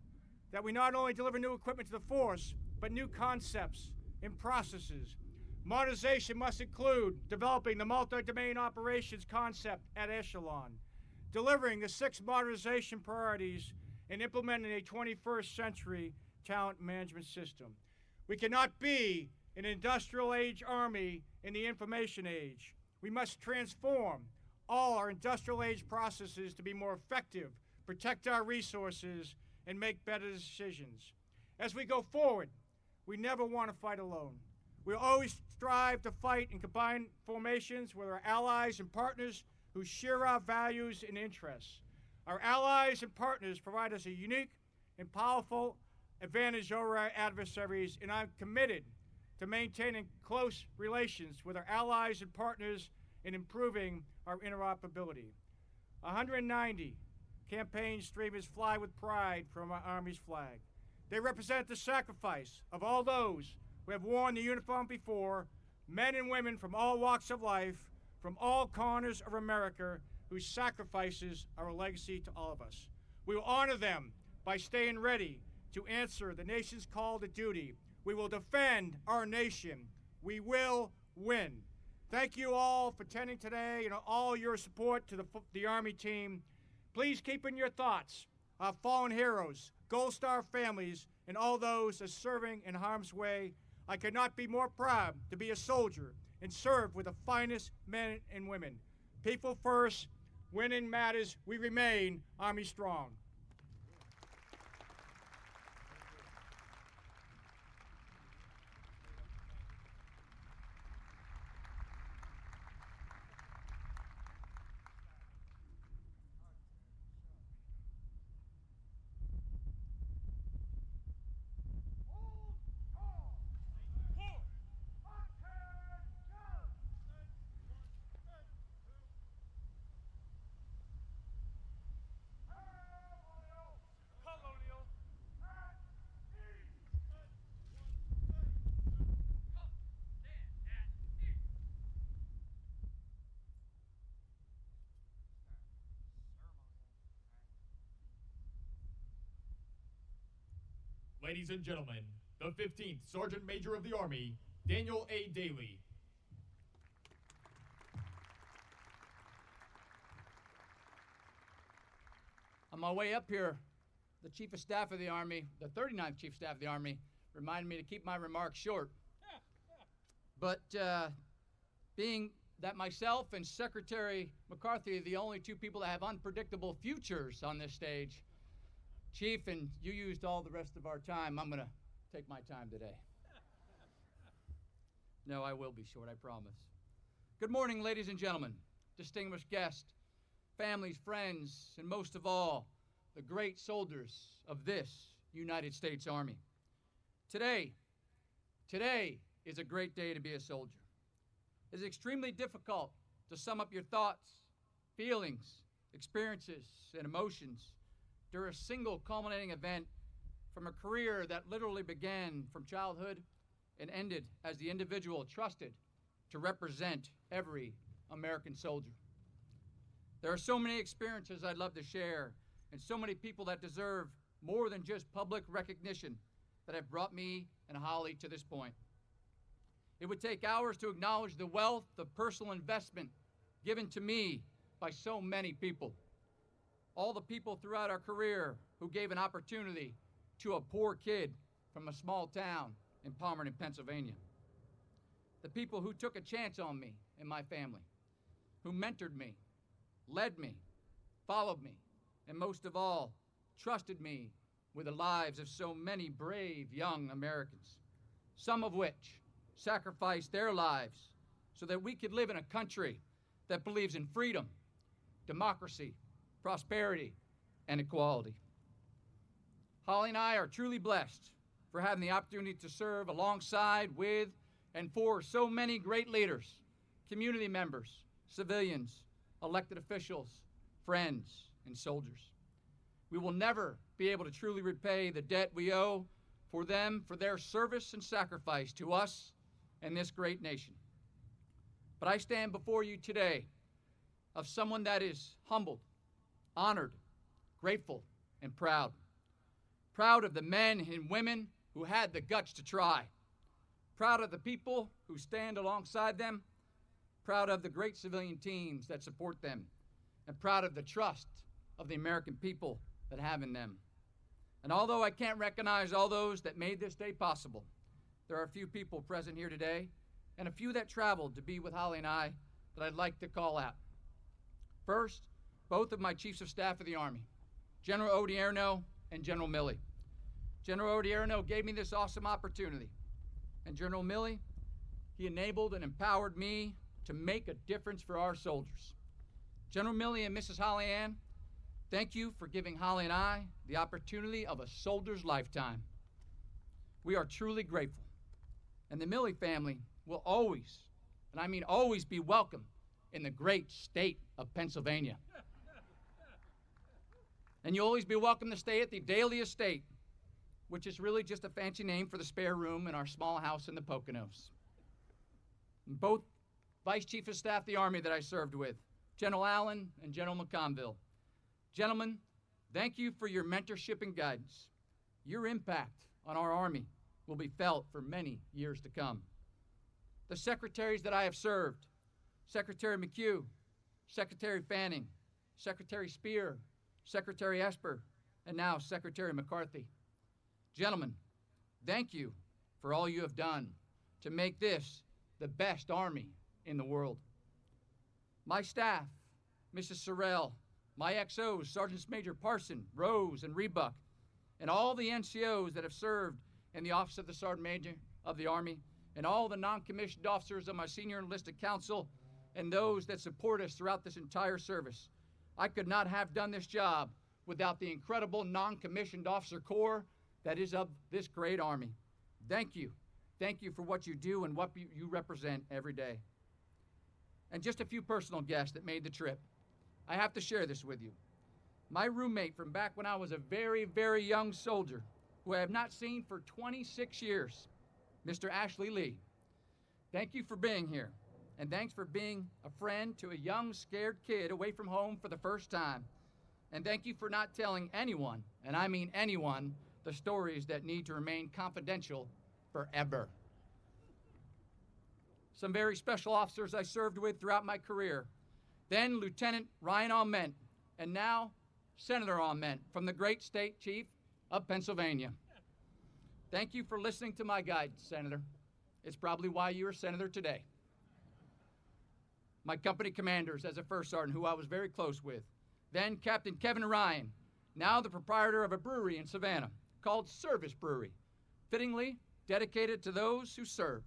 that we not only deliver new equipment to the force, but new concepts and processes. Modernization must include developing the multi-domain operations concept at Echelon, delivering the six modernization priorities, and implementing a 21st century talent management system. We cannot be an industrial age army in the information age. We must transform all our industrial age processes to be more effective, protect our resources, and make better decisions. As we go forward, we never want to fight alone. We always strive to fight in combined formations with our allies and partners who share our values and interests. Our allies and partners provide us a unique and powerful advantage over our adversaries, and I'm committed to maintaining close relations with our allies and partners in improving our interoperability. 190 campaign streamers fly with pride from our Army's flag. They represent the sacrifice of all those who have worn the uniform before, men and women from all walks of life, from all corners of America, whose sacrifices are a legacy to all of us. We will honor them by staying ready to answer the nation's call to duty. We will defend our nation. We will win. Thank you all for attending today and all your support to the, the Army team. Please keep in your thoughts our fallen heroes, Gold Star families, and all those as serving in harm's way. I could not be more proud to be a soldier and serve with the finest men and women. People first, winning matters, we remain Army strong. Ladies and gentlemen, the 15th Sergeant Major of the Army, Daniel A. Dailey. On my way up here, the Chief of Staff of the Army, the 39th Chief of Staff of the Army, reminded me to keep my remarks short. <laughs> But uh, being that myself and Secretary McCarthy are the only two people that have unpredictable futures on this stage, Chief, and you used all the rest of our time, I'm going to take my time today. <laughs> No, I will be short, I promise. Good morning, ladies and gentlemen, distinguished guests, families, friends, and most of all, the great soldiers of this United States Army. Today, today is a great day to be a soldier. It is extremely difficult to sum up your thoughts, feelings, experiences, and emotions during a single culminating event from a career that literally began from childhood and ended as the individual trusted to represent every American soldier. There are so many experiences I'd love to share, and so many people that deserve more than just public recognition that have brought me and Holly to this point. It would take hours to acknowledge the wealth of personal investment given to me by so many people. All the people throughout our career who gave an opportunity to a poor kid from a small town in Palmerton, Pennsylvania. The people who took a chance on me and my family, who mentored me, led me, followed me, and most of all, trusted me with the lives of so many brave young Americans, some of which sacrificed their lives so that we could live in a country that believes in freedom, democracy, prosperity, and equality. Holly and I are truly blessed for having the opportunity to serve alongside with and for so many great leaders, community members, civilians, elected officials, friends, and soldiers. We will never be able to truly repay the debt we owe for them for their service and sacrifice to us and this great nation. But I stand before you today of someone that is humbled, honored, grateful, and proud. Proud of the men and women who had the guts to try. Proud of the people who stand alongside them. Proud of the great civilian teams that support them. And proud of the trust of the American people that have in them. And although I can't recognize all those that made this day possible, there are a few people present here today and a few that traveled to be with Holly and I that I'd like to call out. First, both of my chiefs of staff of the Army, General Odierno and General Milley. General Odierno gave me this awesome opportunity, and General Milley, he enabled and empowered me to make a difference for our soldiers. General Milley and Mrs. Hollyanne, thank you for giving Holly and I the opportunity of a soldier's lifetime. We are truly grateful. And the Milley family will always, and I mean always, be welcome in the great state of Pennsylvania. <laughs> And you'll always be welcome to stay at the Dailey Estate, which is really just a fancy name for the spare room in our small house in the Poconos. Both Vice Chief of Staff of the Army that I served with, General Allyn and General McConville. Gentlemen, thank you for your mentorship and guidance. Your impact on our Army will be felt for many years to come. The secretaries that I have served, Secretary McHugh, Secretary Fanning, Secretary Speer, Secretary Esper, and now Secretary McCarthy. Gentlemen, thank you for all you have done to make this the best Army in the world. My staff, Mrs. Sorrell, my XOs, Sergeants Major Parson, Rose, and Rebuck, and all the NCOs that have served in the Office of the Sergeant Major of the Army, and all the non commissioned officers of my senior enlisted council, and those that support us throughout this entire service. I could not have done this job without the incredible non commissioned officer corps that is of this great Army. Thank you. Thank you for what you do and what you you represent every day. And just a few personal guests that made the trip. I have to share this with you. My roommate from back when I was a very, very young soldier, who I have not seen for 26 years, Mr. Ashley Lee. Thank you for being here, and thanks for being a friend to a young, scared kid away from home for the first time. And thank you for not telling anyone, and I mean anyone, the stories that need to remain confidential forever. Some very special officers I served with throughout my career. Then Lieutenant Ryan Aument, and now Senator Aument from the great state chief of Pennsylvania. Thank you for listening to my guidance, Senator. It's probably why you are Senator today. My company commanders as a first sergeant, who I was very close with. Then Captain Kevin Ryan, now the proprietor of a brewery in Savannah called Service Brewery, fittingly dedicated to those who serve.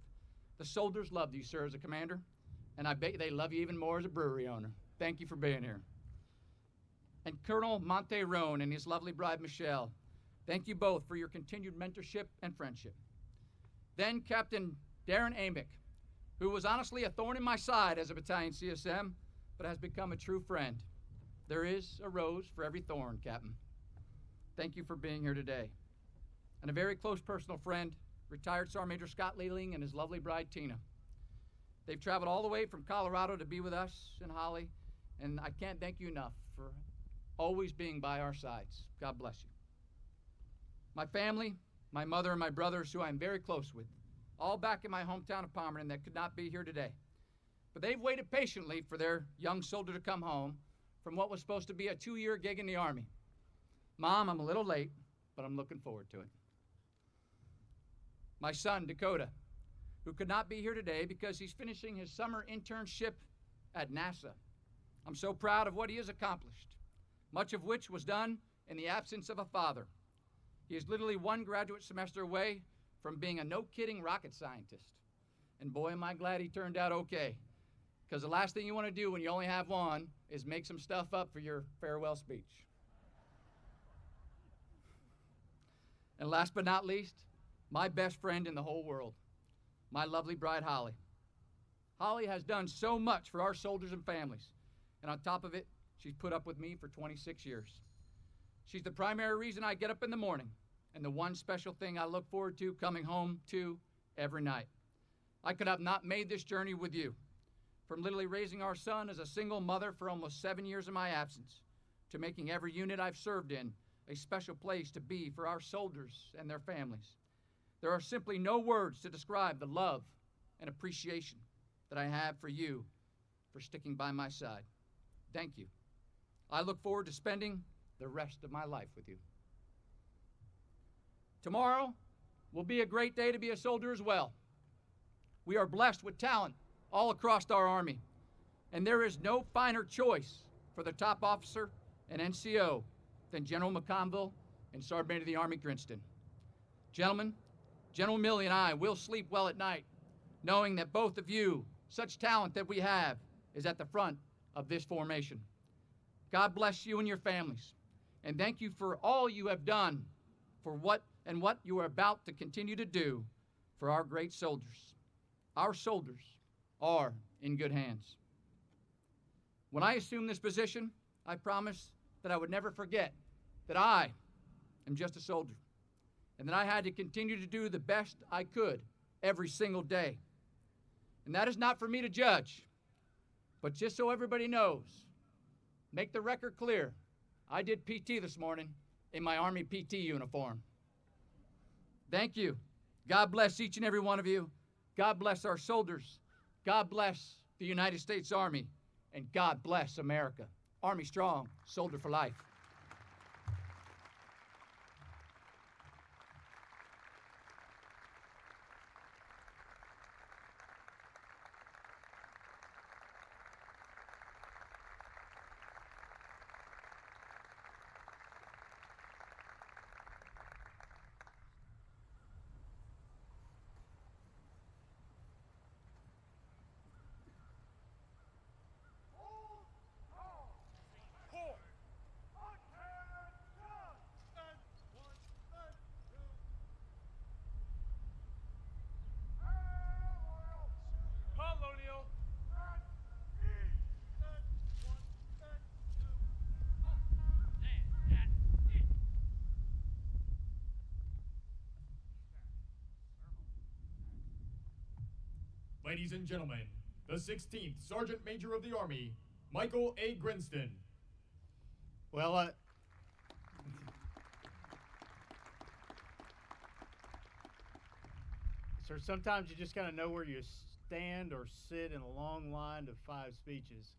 The soldiers loved you, sir, as a commander, and I bet they love you even more as a brewery owner. Thank you for being here. And Colonel Monte Roan and his lovely bride, Michelle, thank you both for your continued mentorship and friendship. Then Captain Darren Amick, who was honestly a thorn in my side as a battalion CSM, but has become a true friend. There is a rose for every thorn, Captain. Thank you for being here today. And a very close personal friend, retired Sergeant Major Scott Leeling and his lovely bride, Tina. They've traveled all the way from Colorado to be with us in Holly, and I can't thank you enough for always being by our sides. God bless you. My family, my mother, and my brothers, who I'm very close with, all back in my hometown of Palmerton that could not be here today. But they've waited patiently for their young soldier to come home from what was supposed to be a two year gig in the Army. Mom, I'm a little late, but I'm looking forward to it. My son, Dakota, who could not be here today because he's finishing his summer internship at NASA. I'm so proud of what he has accomplished, much of which was done in the absence of a father. He is literally one graduate semester away from being a no kidding rocket scientist. And boy, am I glad he turned out okay. Because the last thing you want to do when you only have one is make some stuff up for your farewell speech. And last but not least, my best friend in the whole world, my lovely bride, Holly. Holly has done so much for our soldiers and families. And on top of it, she's put up with me for 26 years. She's the primary reason I get up in the morning and the one special thing I look forward to coming home to every night. I could have not made this journey with you. From literally raising our son as a single mother for almost seven years of my absence, to making every unit I've served in a special place to be for our soldiers and their families. There are simply no words to describe the love and appreciation that I have for you for sticking by my side. Thank you. I look forward to spending the rest of my life with you. Tomorrow will be a great day to be a soldier as well. We are blessed with talent all across our Army, and there is no finer choice for the top officer and NCO than General McConville and Sergeant Major of the Army Grinston. Gentlemen, General Milley and I will sleep well at night, knowing that both of you, such talent that we have, is at the front of this formation. God bless you and your families, and thank you for all you have done for what and what you are about to continue to do for our great soldiers. Our soldiers are in good hands. When I assumed this position, I promised that I would never forget that I am just a soldier and that I had to continue to do the best I could every single day. And that is not for me to judge, but just so everybody knows, make the record clear. I did PT this morning in my Army PT uniform. Thank you. God bless each and every one of you. God bless our soldiers. God bless the United States Army. And God bless America. Army strong, soldier for life. And gentlemen, the 16th Sergeant Major of the Army, Michael A. Grinston. Well, uh, sir, sometimes you just kind of know where you stand or sit in a long line of five speeches.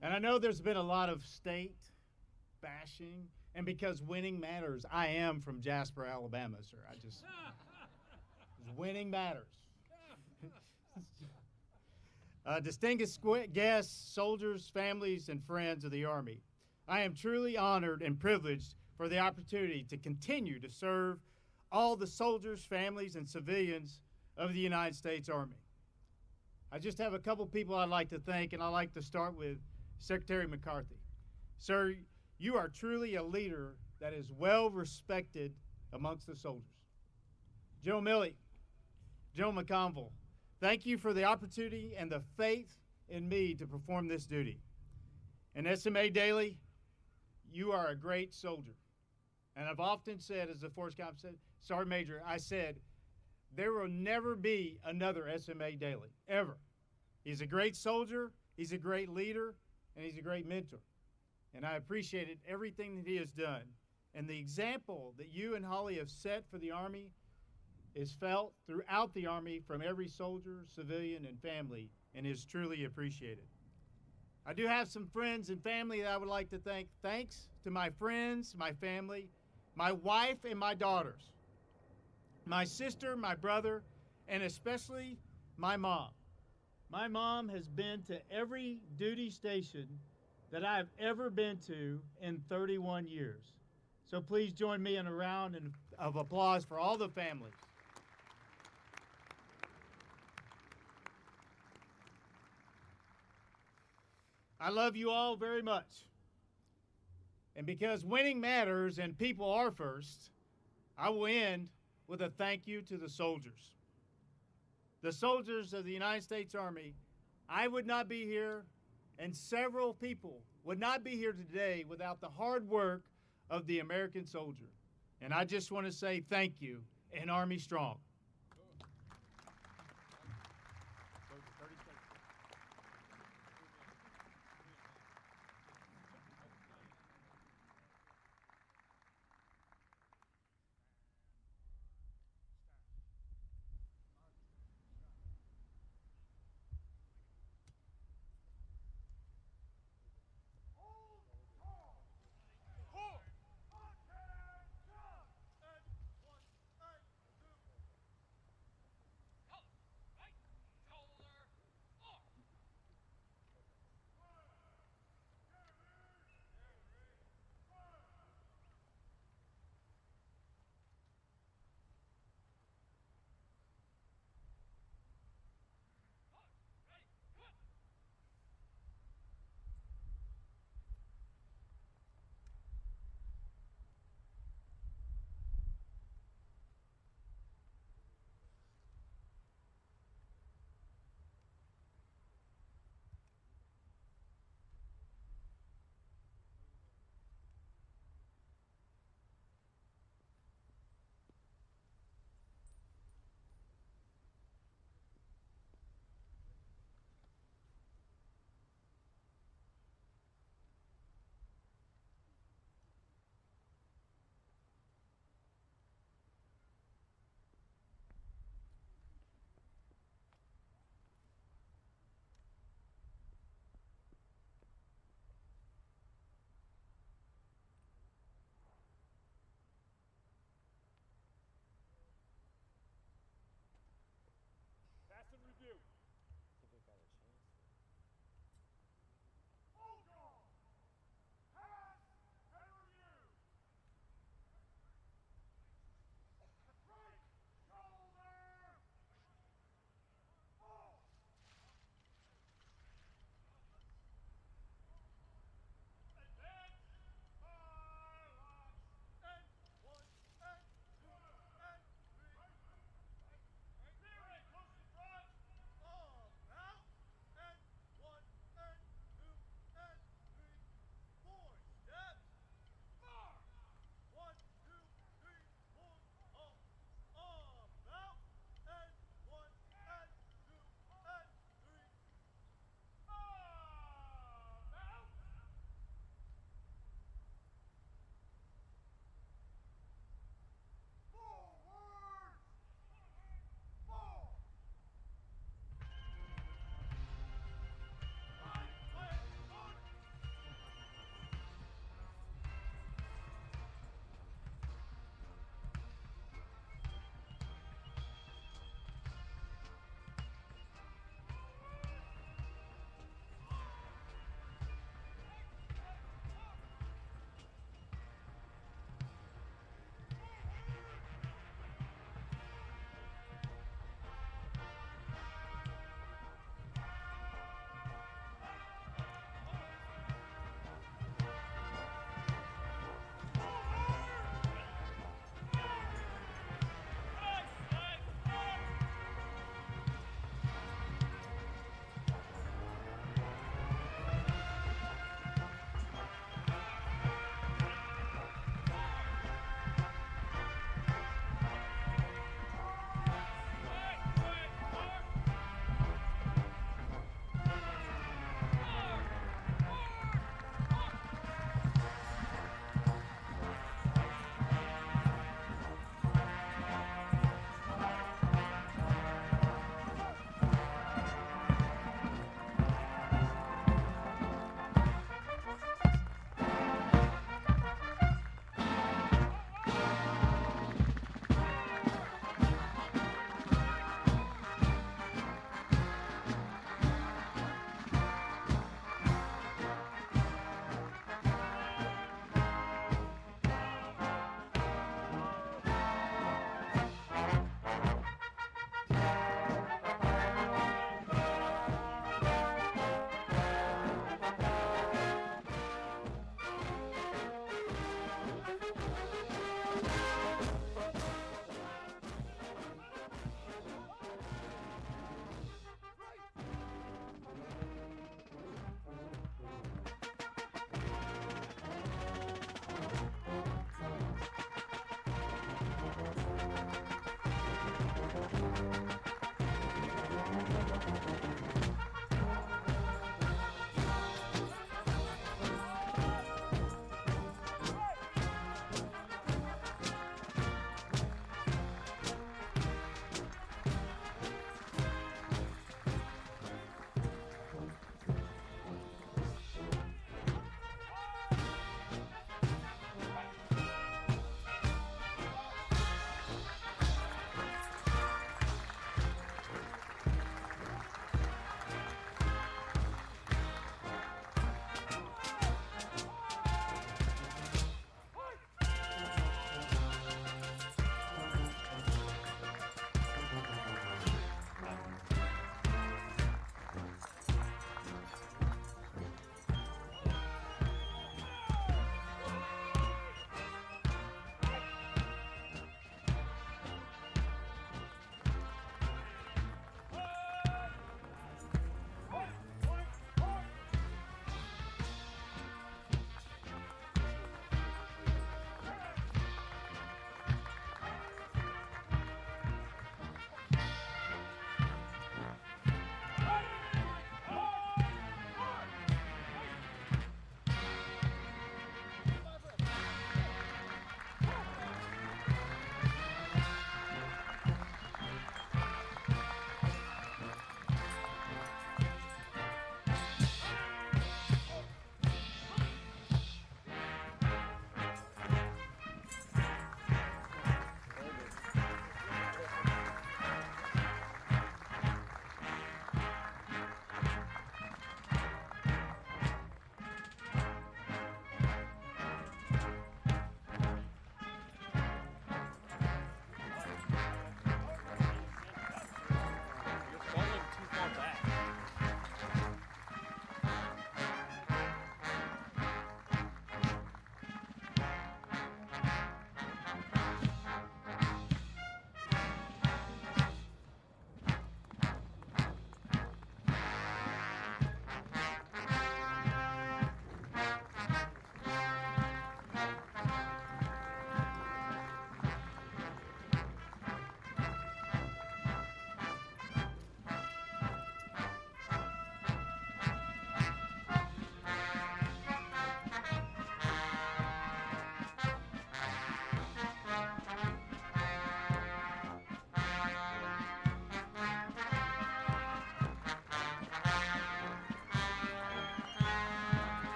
And I know there's been a lot of state bashing, and because winning matters, I am from Jasper, Alabama, sir. I just winning matters. <laughs> uh, distinguished guests, soldiers, families, and friends of the Army, I am truly honored and privileged for the opportunity to continue to serve all the soldiers, families, and civilians of the United States Army. I just have a couple people I'd like to thank, and I'd like to start with Secretary McCarthy. Sir, you are truly a leader that is well respected amongst the soldiers. Joe Milley, Joe McConville, thank you for the opportunity and the faith in me to perform this duty. And SMA Dailey, you are a great soldier. And I've often said, as the FORSCOM said, Sergeant Major, I said, there will never be another SMA Dailey, ever. He's a great soldier, he's a great leader, and he's a great mentor. And I appreciated everything that he has done. And the example that you and Holly have set for the Army is felt throughout the Army from every soldier, civilian, and family, and is truly appreciated. I do have some friends and family that I would like to thank. Thanks to my friends, my family, my wife, and my daughters, my sister, my brother, and especially my mom. My mom has been to every duty station that I've ever been to in 31 years. So please join me in a round of applause for all the families. I love you all very much. And because winning matters and people are first, I will end with a thank you to the soldiers. The soldiers of the United States Army, I would not be here, and several people would not be here today without the hard work of the American soldier. And I just want to say thank you and Army Strong.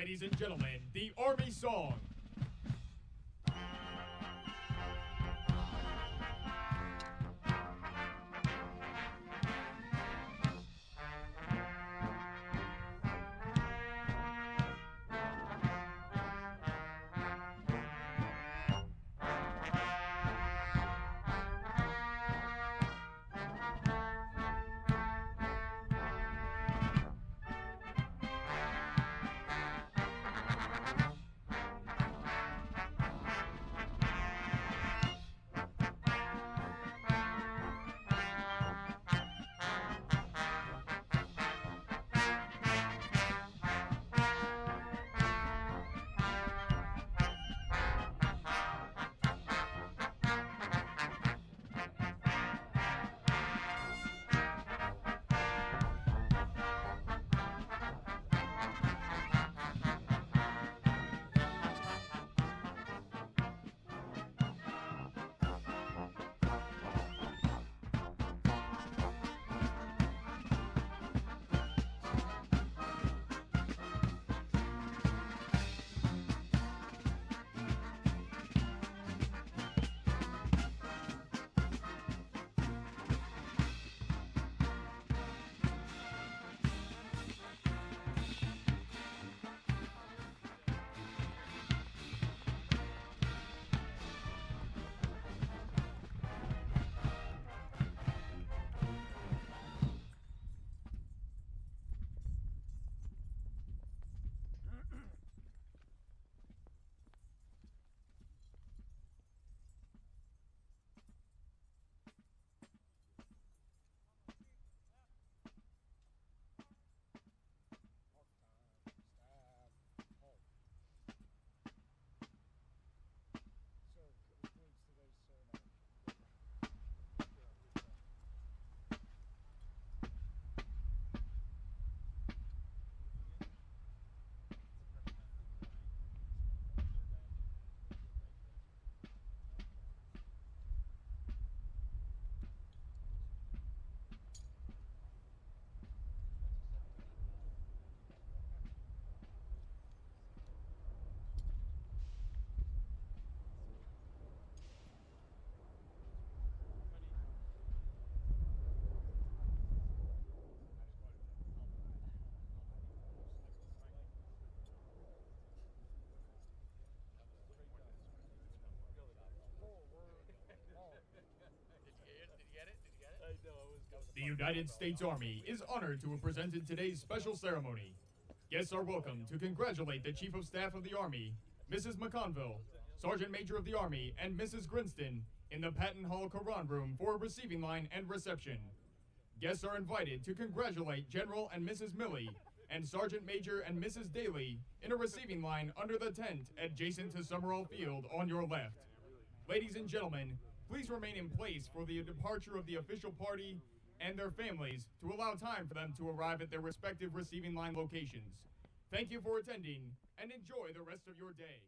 Ladies and gentlemen, the Army Song. United States Army is honored to have presented today's special ceremony. Guests are welcome to congratulate the Chief of Staff of the Army, Mrs. McConville, Sergeant Major of the Army, and Mrs. Grinston in the Patton Hall Quran Room for a receiving line and reception. Guests are invited to congratulate General and Mrs. Milley and Sergeant Major and Mrs. Dailey in a receiving line under the tent adjacent to Summerall Field on your left. Ladies and gentlemen, please remain in place for the departure of the official party and their families to allow time for them to arrive at their respective receiving line locations. Thank you for attending and enjoy the rest of your day.